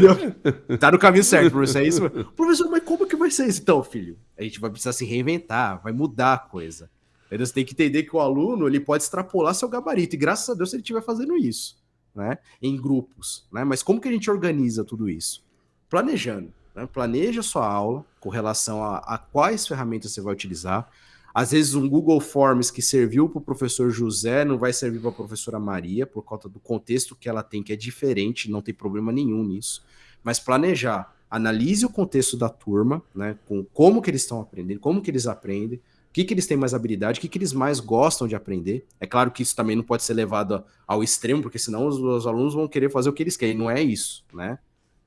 Deu... Tá no caminho certo, professor. É isso? Professor, mas como que vai ser isso? Então, filho, a gente vai precisar se reinventar, vai mudar a coisa. Você tem que entender que o aluno ele pode extrapolar seu gabarito, e graças a Deus ele estiver fazendo isso, né? Em grupos, né? Mas como que a gente organiza tudo isso? Planejando. Né? Planeja sua aula com relação a, a quais ferramentas você vai utilizar. Às vezes um Google Forms que serviu para o professor José não vai servir para a professora Maria, por conta do contexto que ela tem, que é diferente, não tem problema nenhum nisso. Mas planejar, analise o contexto da turma, né? Com como que eles estão aprendendo, como que eles aprendem, que, que eles têm mais habilidade, o que, que eles mais gostam de aprender. É claro que isso também não pode ser levado ao extremo, porque senão os, os alunos vão querer fazer o que eles querem. Não é isso, né?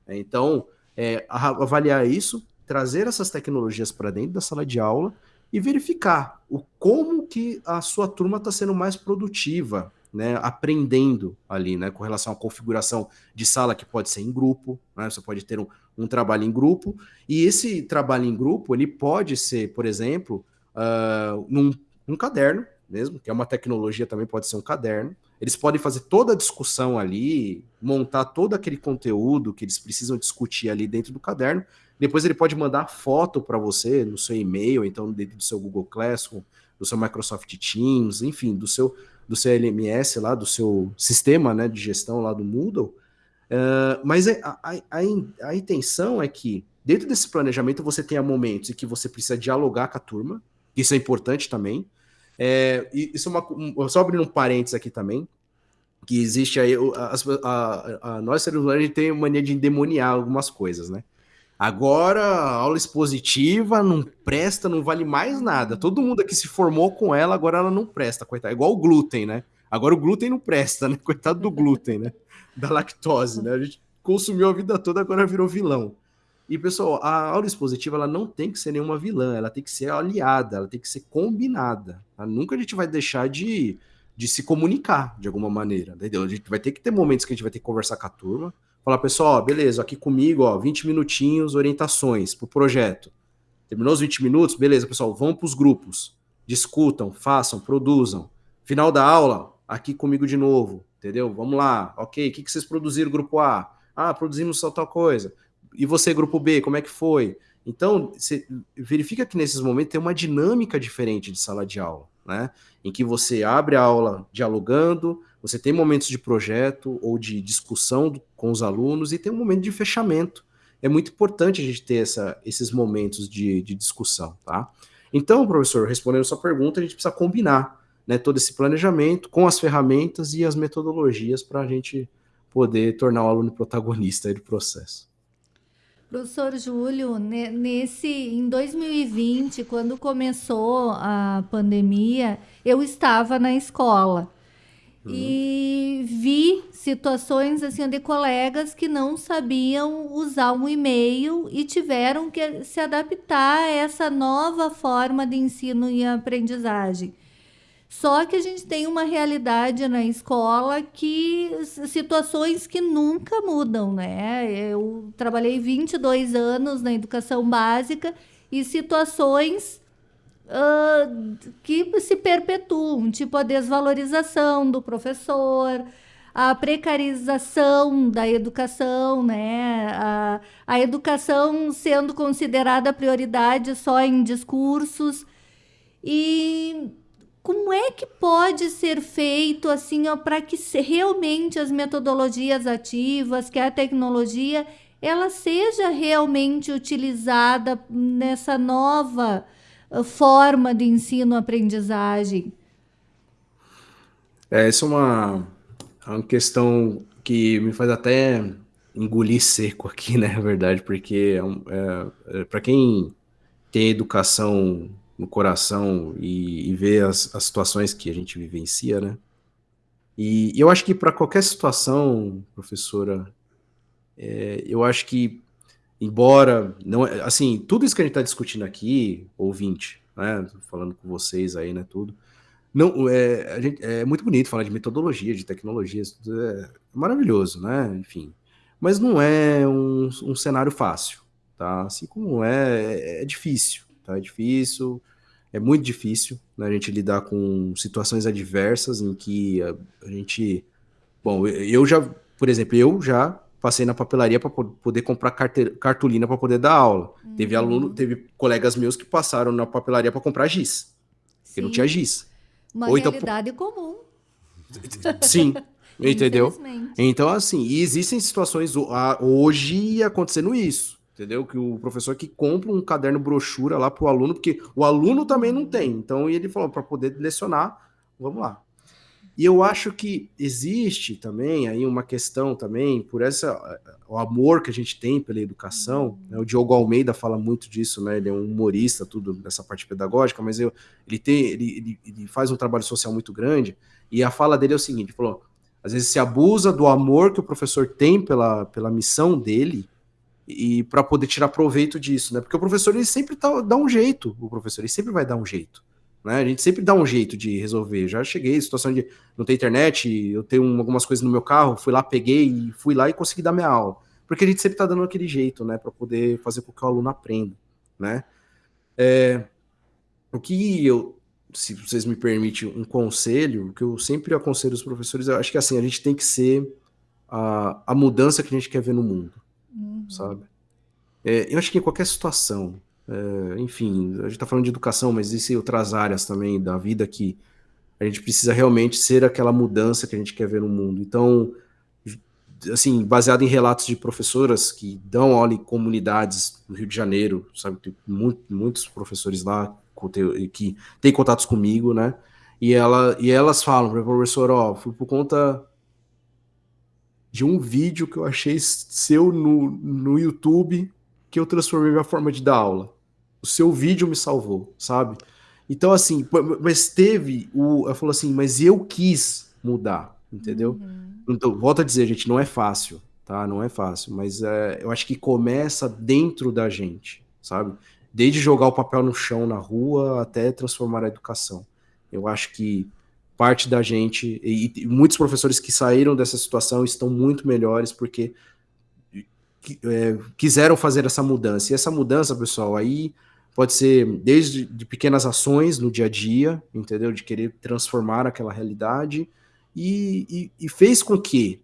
Então, é, avaliar isso, trazer essas tecnologias para dentro da sala de aula e verificar o como que a sua turma está sendo mais produtiva né, aprendendo ali, né, com relação à configuração de sala que pode ser em grupo, né, você pode ter um, um trabalho em grupo, e esse trabalho em grupo, ele pode ser, por exemplo, uh, num, num caderno mesmo, que é uma tecnologia também, pode ser um caderno, eles podem fazer toda a discussão ali, montar todo aquele conteúdo que eles precisam discutir ali dentro do caderno, depois ele pode mandar foto para você no seu e-mail, então dentro do seu Google Classroom, do seu Microsoft Teams, enfim, do seu do seu LMS lá, do seu sistema né, de gestão lá do Moodle. Uh, mas a, a, a, a, intenção é que dentro desse planejamento você tenha momentos em que você precisa dialogar com a turma, isso é importante também. É, isso é uma, só abrindo um parênteses aqui também, que existe aí, a, a, a, nós seres humanos a gente tem mania de endemoniar algumas coisas, né? Agora, aula expositiva não presta, não vale mais nada. Todo mundo aqui se formou com ela, agora ela não presta, coitado. É igual o glúten, né? Agora o glúten não presta, né? *laughs* Coitado do glúten, né? Da lactose, né? A gente consumiu a vida toda, agora virou vilão. E, pessoal, a aula expositiva ela não tem que ser nenhuma vilã, ela tem que ser aliada, ela tem que ser combinada. Tá? Nunca a gente vai deixar de, de se comunicar de alguma maneira, entendeu? A gente vai ter que ter momentos que a gente vai ter que conversar com a turma, Falar, pessoal, beleza, aqui comigo, ó, 20 minutinhos, orientações pro projeto. Terminou os 20 minutos? Beleza, pessoal, vão para os grupos. Discutam, façam, produzam. Final da aula, aqui comigo de novo, entendeu? Vamos lá, ok, o que, que vocês produziram, grupo A? Ah, produzimos só tal coisa. E você, grupo B, como é que foi? Então, você verifica que nesses momentos tem uma dinâmica diferente de sala de aula, né? Em que você abre a aula dialogando, você tem momentos de projeto ou de discussão com os alunos e tem um momento de fechamento. É muito importante a gente ter essa, esses momentos de, de discussão, tá? Então, professor, respondendo a sua pergunta, a gente precisa combinar né, todo esse planejamento com as ferramentas e as metodologias para a gente poder tornar o aluno protagonista do processo. Professor Júlio, nesse em 2020, quando começou a pandemia, eu estava na escola. Uhum. E vi situações assim de colegas que não sabiam usar um e-mail e tiveram que se adaptar a essa nova forma de ensino e aprendizagem. Só que a gente tem uma realidade na escola que situações que nunca mudam, né? Eu trabalhei 22 anos na educação básica e situações uh, que se perpetuam, tipo a desvalorização do professor, a precarização da educação, né? A, a educação sendo considerada prioridade só em discursos. E como é que pode ser feito assim para que realmente as metodologias ativas, que a tecnologia, ela seja realmente utilizada nessa nova forma de ensino-aprendizagem? É, essa é uma, é uma questão que me faz até engolir seco aqui, *laughs* né, na verdade, porque é, é, é para quem tem educação no coração e, e vê as, as, situações que a gente vivencia, né, e, e eu acho que para qualquer situação, professora, é, eu acho que embora não assim tudo isso que a gente está discutindo aqui ouvinte né falando com vocês aí né tudo não é, gente, é muito bonito falar de metodologia de tecnologias é maravilhoso né enfim. Mas não é um, um cenário fácil tá? Assim como é é difícil tá? É difícil é muito difícil né, a gente lidar com situações adversas em que a, a gente bom eu já por exemplo eu já passei na papelaria para poder comprar cartolina para poder dar aula. Uhum. Teve aluno, teve colegas meus que passaram na papelaria para comprar giz. Porque não tinha giz. Uma Ou então realidade então, comum. *laughs* Sim. entendeu? Então, assim, e existem situações hoje acontecendo isso, entendeu? Que o professor que compra um caderno brochura lá para o aluno, porque o aluno também não tem. Então, ele falou, para poder lecionar, vamos lá. E eu acho que existe também aí uma questão também por essa o amor que a gente tem pela educação. Né? O Diogo Almeida fala muito disso, né? Ele é um humorista, tudo nessa parte pedagógica, mas eu, ele tem ele, ele, ele faz um trabalho social muito grande. E a fala dele é o seguinte: ele falou, às vezes se abusa do amor que o professor tem pela, pela missão dele e para poder tirar proveito disso, né? Porque o professor ele sempre tá, dá um jeito, o professor ele sempre vai dar um jeito Né? A gente sempre dá um jeito de resolver. Já cheguei situação de não ter internet, eu tenho algumas coisas no meu carro, fui lá, peguei, fui lá e consegui dar minha aula. Porque a gente sempre está dando aquele jeito, né, para poder fazer com que o aluno aprenda, né? É, o que eu, se vocês me permitem um conselho, que eu sempre aconselho os professores, eu acho que assim, a gente tem que ser a, a mudança que a gente quer ver no mundo. Sabe? É, eu acho que em qualquer situação, é, enfim, a gente está falando de educação, mas existem outras áreas também da vida que a gente precisa realmente ser aquela mudança que a gente quer ver no mundo. Então, assim, baseado em relatos de professoras que dão aula em comunidades no Rio de Janeiro, sabe, tem muito, muitos professores lá que têm contatos comigo, né? E, ela, e elas falam professor, ó, fui por conta de um vídeo que eu achei seu no, no YouTube que eu transformei minha forma de dar aula. O seu vídeo me salvou, sabe? Então, assim, mas teve o. Ela falou assim, mas eu quis mudar, entendeu? Uhum. Então, volto a dizer, gente, não é fácil, tá? Não é fácil, mas é, eu acho que começa dentro da gente, sabe? Desde jogar o papel no chão na rua até transformar a educação. Eu acho que parte da gente, e, e muitos professores que saíram dessa situação estão muito melhores porque é, quiseram fazer essa mudança. E essa mudança, pessoal, aí pode ser desde de pequenas ações no dia a dia, entendeu? De querer transformar aquela realidade, e, e, e fez com que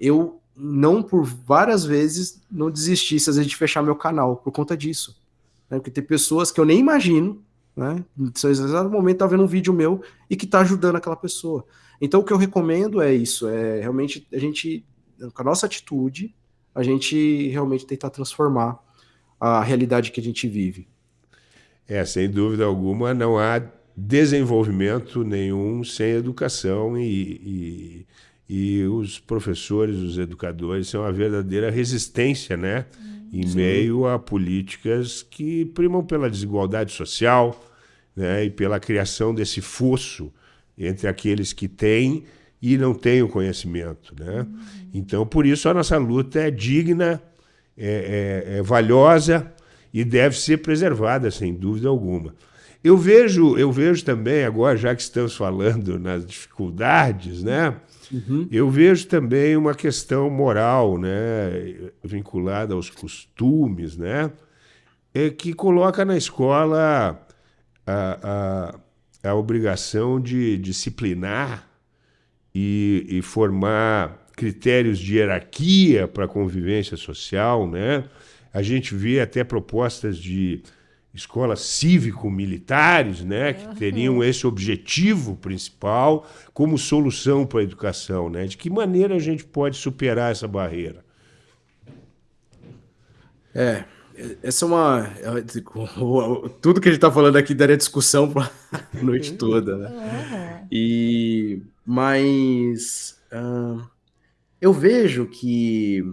eu não por várias vezes não desistisse às vezes de fechar meu canal por conta disso. Né? Porque tem pessoas que eu nem imagino, né? No exato momento tá vendo um vídeo meu e que tá ajudando aquela pessoa. Então o que eu recomendo é isso, é realmente a gente, com a nossa atitude, a gente realmente tentar transformar a realidade que a gente vive. É, sem dúvida alguma, não há desenvolvimento nenhum sem educação e, e, e os professores, os educadores são uma verdadeira resistência, né? Em Sim. meio a políticas que primam pela desigualdade social né? e pela criação desse fosso entre aqueles que têm e não têm o conhecimento, né? Uhum. Então, por isso, a nossa luta é digna, é, é, é valiosa e deve ser preservada, sem dúvida alguma. Eu vejo, eu vejo também, agora, já que estamos falando nas dificuldades, né? Uhum. Eu vejo também uma questão moral, né, vinculada aos costumes, né, é que coloca na escola a, a, a obrigação de disciplinar e, e formar critérios de hierarquia para a convivência social, né? A gente vê até propostas de escolas cívico-militares, né, que teriam esse objetivo principal como solução para a educação, né? De que maneira a gente pode superar essa barreira? É, essa é uma *laughs* tudo que a gente está falando aqui daria discussão para a *laughs* noite toda, né? E mas uh, eu vejo que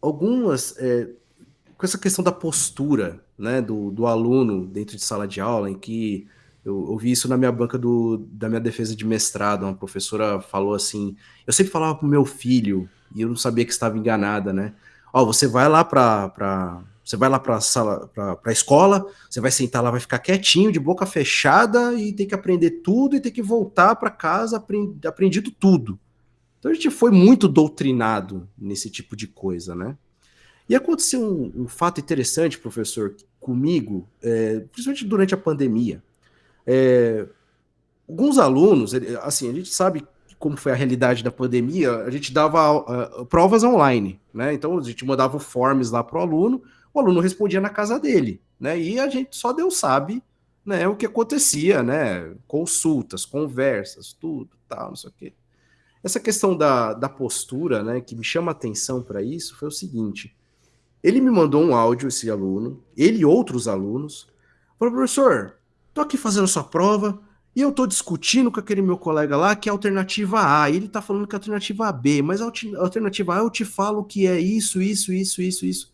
algumas é, com essa questão da postura né, do, do aluno dentro de sala de aula, em que eu ouvi isso na minha banca do, da minha defesa de mestrado, uma professora falou assim, eu sempre falava pro meu filho, e eu não sabia que estava enganada, né, ó, você vai lá para você vai lá para sala, para escola, você vai sentar lá, vai ficar quietinho, de boca fechada e tem que aprender tudo e tem que voltar para casa aprendido tudo. Então a gente foi muito doutrinado nesse tipo de coisa, né? E aconteceu um, um fato interessante, professor, comigo, é, principalmente durante a pandemia. É, alguns alunos, assim, a gente sabe como foi a realidade da pandemia, a gente dava uh, provas online, né? Então a gente mandava forms lá para o aluno, o aluno respondia na casa dele, né? E a gente só Deus sabe, né, o que acontecia, né? Consultas, conversas, tudo, tal, não sei o quê. Essa questão da, da postura, né, que me chama atenção para isso foi o seguinte: ele me mandou um áudio, esse aluno, ele e outros alunos, falou, professor, tô aqui fazendo sua prova e eu tô discutindo com aquele meu colega lá que é a alternativa A, e ele tá falando que é a alternativa B, mas a alternativa A eu te falo que é isso, isso, isso, isso, isso.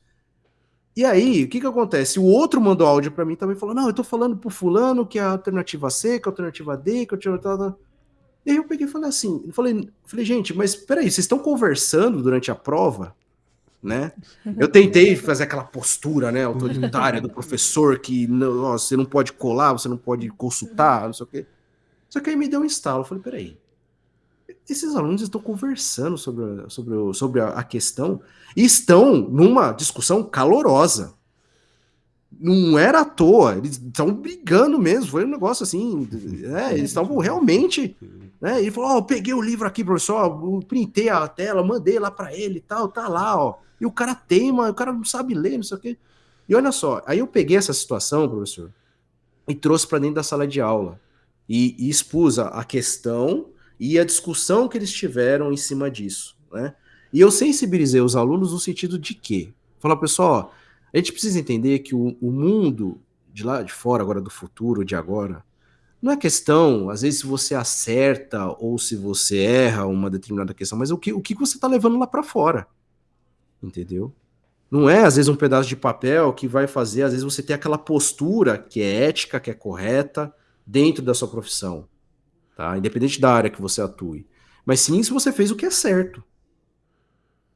E aí, o que que acontece? O outro mandou áudio para mim também, falou, não, eu tô falando pro fulano que é a alternativa C, que é a alternativa D, que é a alternativa... E aí eu peguei e falei assim, eu falei, falei, gente, mas peraí, vocês estão conversando durante a prova? Né? Eu tentei *laughs* fazer aquela postura, né, autoritária do *laughs* professor que não, você não pode colar, você não pode consultar, não sei o quê. Só que aí me deu um instalo. Eu falei, peraí, esses alunos estão conversando sobre, sobre, sobre a questão e estão numa discussão calorosa. Não era à toa, eles estão brigando mesmo, foi um negócio assim, né, eles estavam realmente, né, ele falou, ó, peguei o livro aqui, professor, eu printei a tela, mandei lá para ele e tal, tá lá, ó, e o cara teima, o cara não sabe ler, não sei o quê. E olha só, aí eu peguei essa situação, professor, e trouxe para dentro da sala de aula, e, e expus a, questão e a discussão que eles tiveram em cima disso, né? E eu sensibilizei os alunos no sentido de que, falar, pessoal, a gente precisa entender que o, o, mundo de lá de fora, agora do futuro, de agora, não é questão, às vezes, se você acerta ou se você erra uma determinada questão, mas o que, o que você está levando lá para fora, entendeu? Não é, às vezes, um pedaço de papel que vai fazer, às vezes, você ter aquela postura que é ética, que é correta, dentro da sua profissão tá? Independente da área que você atue. Mas sim se você fez o que é certo,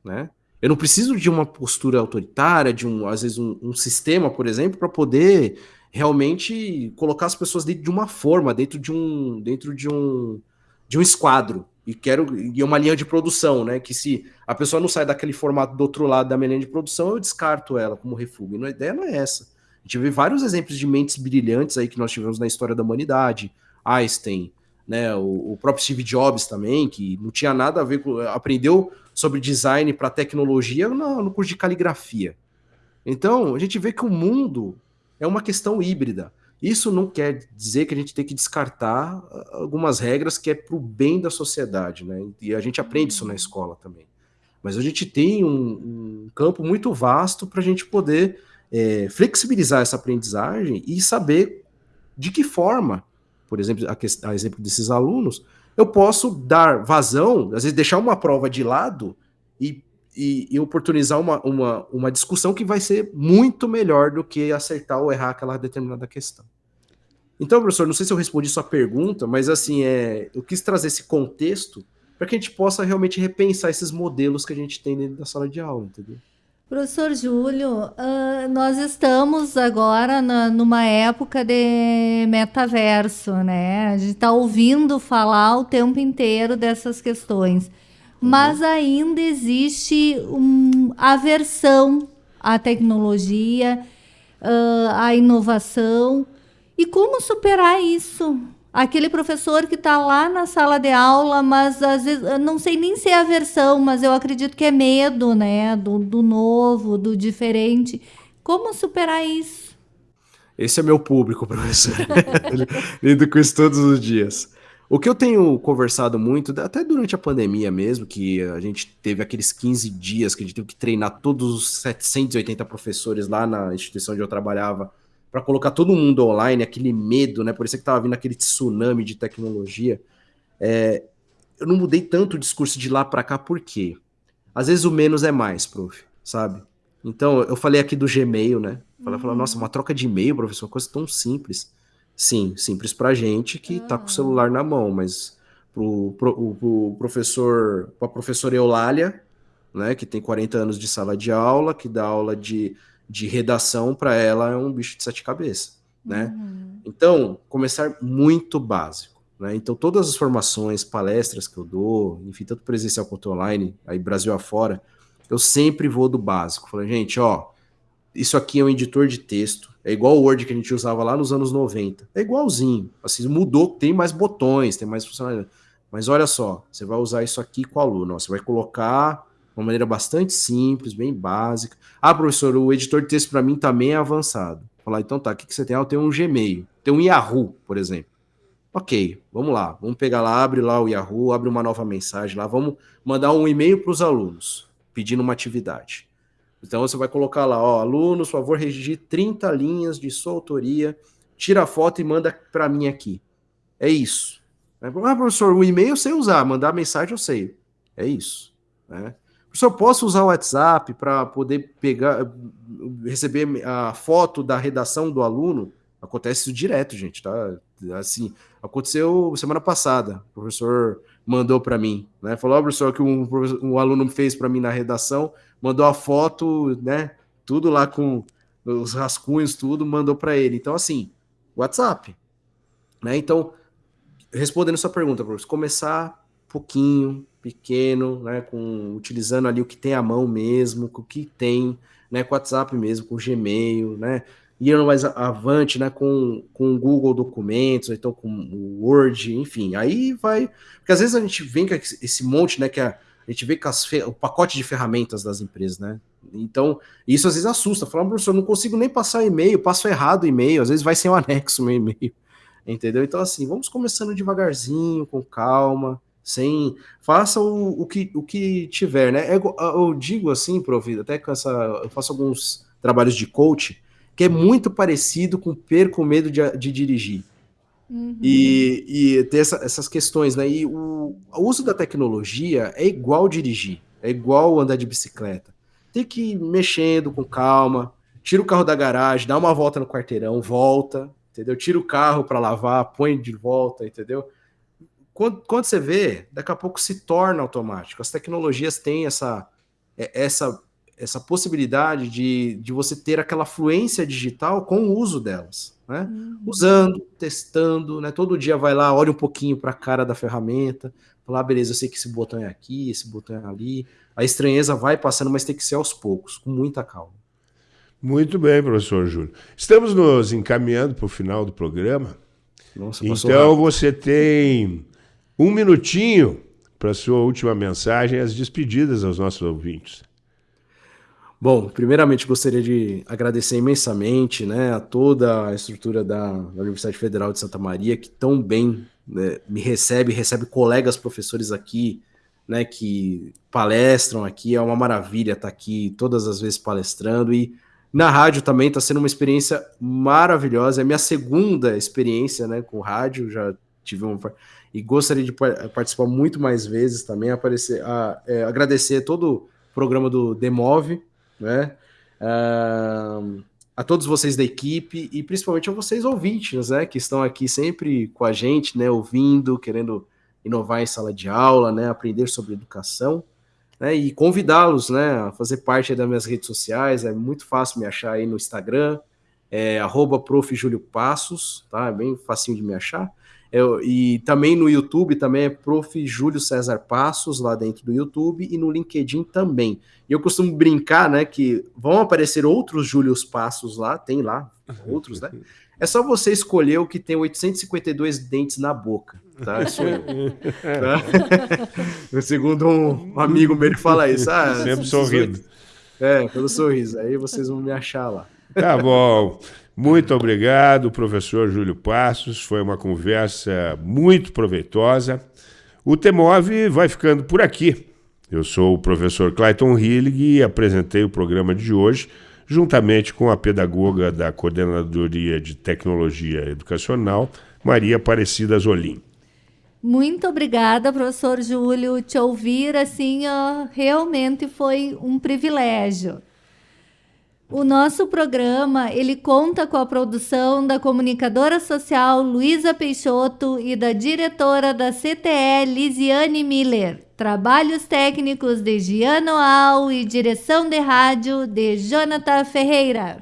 né? Eu não preciso de uma postura autoritária, de um, às vezes, um, um sistema, por exemplo, para poder realmente colocar as pessoas dentro de uma forma, dentro de um, dentro de um, de um esquadro. E quero e uma linha de produção, né? Que se a pessoa não sai daquele formato do outro lado da minha linha de produção, eu descarto ela como refúgio. A ideia não é essa. A gente vê vários exemplos de mentes brilhantes aí que nós tivemos na história da humanidade. Einstein, né? O, o, próprio Steve Jobs também, que não tinha nada a ver com. aprendeu sobre design para tecnologia no, no curso de caligrafia. Então, a gente vê que o mundo é uma questão híbrida. Isso não quer dizer que a gente tem que descartar ah, algumas regras que é para o bem da sociedade, né? E a gente aprende isso na escola também. Mas a gente tem um, um campo muito vasto para a gente poder é, flexibilizar essa aprendizagem e saber de que forma por exemplo, a, a exemplo desses alunos, eu posso dar vazão, às vezes deixar uma prova de lado e, e, e, oportunizar uma, uma, uma discussão que vai ser muito melhor do que acertar ou errar aquela determinada questão. Então, professor, não sei se eu respondi sua pergunta, mas assim, é, eu quis trazer esse contexto para que a gente possa realmente repensar esses modelos que a gente tem dentro da sala de aula, entendeu? Professor Júlio, uh, nós estamos agora na, numa época de metaverso, né? A gente está ouvindo falar o tempo inteiro dessas questões, mas uhum. ainda existe um, aversão à tecnologia, uh, à inovação. E como superar isso? aquele professor que está lá na sala de aula, mas às vezes não sei nem se é aversão, mas eu acredito que é medo, né, do, do novo, do diferente. Como superar isso? Esse é meu público, *laughs* professor. Lido com isso todos os dias. O que eu tenho conversado muito, até durante a pandemia mesmo, que a gente teve aqueles 15 dias que a gente teve que treinar todos os 780 professores lá na instituição onde eu trabalhava para colocar todo mundo online, aquele medo, né? Por isso que estava vindo aquele tsunami de tecnologia. É, eu não mudei tanto o discurso de lá para cá, por quê? Às vezes o menos é mais, prof, sabe? Então, eu falei aqui do Gmail, né? Falei, uhum. nossa, uma troca de e-mail, professor, uma coisa tão simples. Sim, simples pra gente que uhum. tá com o celular na mão, mas pro, pro, pro professor, pra professora Eulália, né, que tem 40 anos de sala de aula, que dá aula de de redação para ela é um bicho de sete cabeças, né? Uhum. Então, começar muito básico, né? Então, todas as formações, palestras que eu dou, enfim, tanto presencial quanto online, aí Brasil afora, eu sempre vou do básico. Falei, gente, ó, isso aqui é um editor de texto, é igual o Word que a gente usava lá nos anos 90. É igualzinho, assim, mudou, tem mais botões, tem mais funcionalidade. Mas olha só, você vai usar isso aqui com o aluno, você vai colocar uma maneira bastante simples, bem básica. Ah, professor, o editor de texto para mim também é avançado. Falar, então tá, o que, que você tem? Ah, eu tenho um Gmail, tem um Yahoo, por exemplo. Ok, vamos lá, vamos pegar lá, abre lá o Yahoo, abre uma nova mensagem lá, vamos mandar um e-mail para os alunos, pedindo uma atividade. Então você vai colocar lá, ó, alunos, por favor, redigir 30 linhas de sua autoria, tira a foto e manda para mim aqui. É isso. Ah, professor, o e-mail eu sei usar, mandar mensagem eu sei. É isso. Né? Professor, posso usar o WhatsApp para poder pegar, receber a foto da redação do aluno? Acontece isso direto, gente, tá? Assim, aconteceu semana passada. O professor mandou para mim, né? Falou, oh, professor, que um, um aluno fez para mim na redação, mandou a foto, né? Tudo lá com os rascunhos, tudo, mandou para ele. Então, assim, WhatsApp, né? Então, respondendo sua pergunta, professor, começar pouquinho, pequeno, né? Com utilizando ali o que tem à mão mesmo, com o que tem, né? Com WhatsApp mesmo, com Gmail, né? indo mais avante, né, com, com Google Documentos, então com o Word, enfim, aí vai, porque às vezes a gente vem com esse monte, né, que a, a gente vê as, o pacote de ferramentas das empresas, né, então, isso às vezes assusta, fala, professor, não consigo nem passar e-mail, passo errado o e-mail, às vezes vai sem o anexo meu e-mail, *laughs* entendeu? Então, assim, vamos começando devagarzinho, com calma, sem, faça o, o, que, o que tiver, né, eu, eu digo assim, Prof, até com essa, eu faço alguns trabalhos de coach, que é muito parecido com perco medo de, de dirigir. Uhum. E, e ter essa, essas questões, né? E o, o, uso da tecnologia é igual dirigir, é igual andar de bicicleta. Tem que ir mexendo com calma, tira o carro da garagem, dá uma volta no quarteirão, volta, entendeu? Tira o carro para lavar, põe de volta, entendeu? Quando, quando você vê, daqui a pouco se torna automático. As tecnologias têm essa, é, essa essa possibilidade de, de você ter aquela fluência digital com o uso delas, né? Uhum. Usando, testando, né? Todo dia vai lá, olha um pouquinho para a cara da ferramenta, fala, ah, beleza, eu sei que esse botão é aqui, esse botão é ali. A estranheza vai passando, mas tem que ser aos poucos, com muita calma. Muito bem, professor Júlio. Estamos nos encaminhando para o final do programa. Nossa, então rápido. você tem um minutinho para sua última mensagem, as despedidas aos nossos ouvintes. Bom, primeiramente gostaria de agradecer imensamente né, a toda a estrutura da, da Universidade Federal de Santa Maria, que tão bem né, me recebe, recebe colegas professores aqui, né, que palestram aqui, é uma maravilha estar aqui todas as vezes palestrando, e na rádio também está sendo uma experiência maravilhosa, é minha segunda experiência né, com rádio, já tive uma... E gostaria de participar muito mais vezes também, aparecer, a, é, agradecer todo o programa do Demove, né? Uh, a todos vocês da equipe e principalmente a vocês ouvintes, né, que estão aqui sempre com a gente, né, ouvindo, querendo inovar em sala de aula, né, aprender sobre educação, né, e convidá-los, né, a fazer parte das minhas redes sociais, é muito fácil me achar aí no Instagram, é arroba tá, é bem facinho de me achar, eu, e também no YouTube também é Prof. Júlio César Passos, lá dentro do YouTube, e no LinkedIn também. E eu costumo brincar, né, que vão aparecer outros Júlios Passos lá, tem lá *laughs* outros, né? É só você escolher o que tem 852 dentes na boca, tá? Isso *laughs* tá? *laughs* Segundo um amigo meu, ele fala isso. Ah, Sempre sorrindo. É, pelo sorriso. Aí vocês vão me achar lá. Tá bom. Muito obrigado, professor Júlio Passos. Foi uma conversa muito proveitosa. O Temove vai ficando por aqui. Eu sou o professor Clayton Hillig e apresentei o programa de hoje, juntamente com a pedagoga da Coordenadoria de Tecnologia Educacional, Maria Aparecida Zolim. Muito obrigada, professor Júlio. Te ouvir assim, ó, realmente foi um privilégio. O nosso programa, ele conta com a produção da comunicadora social Luísa Peixoto e da diretora da CTE Lisiane Miller. Trabalhos técnicos de Giano Al e direção de rádio de Jonathan Ferreira.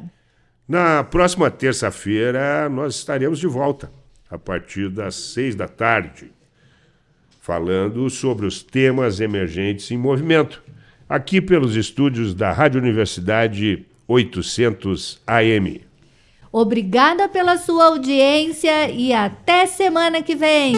Na próxima terça-feira nós estaremos de volta, a partir das seis da tarde, falando sobre os temas emergentes em movimento, aqui pelos estúdios da Rádio Universidade 800 AM. Obrigada pela sua audiência e até semana que vem.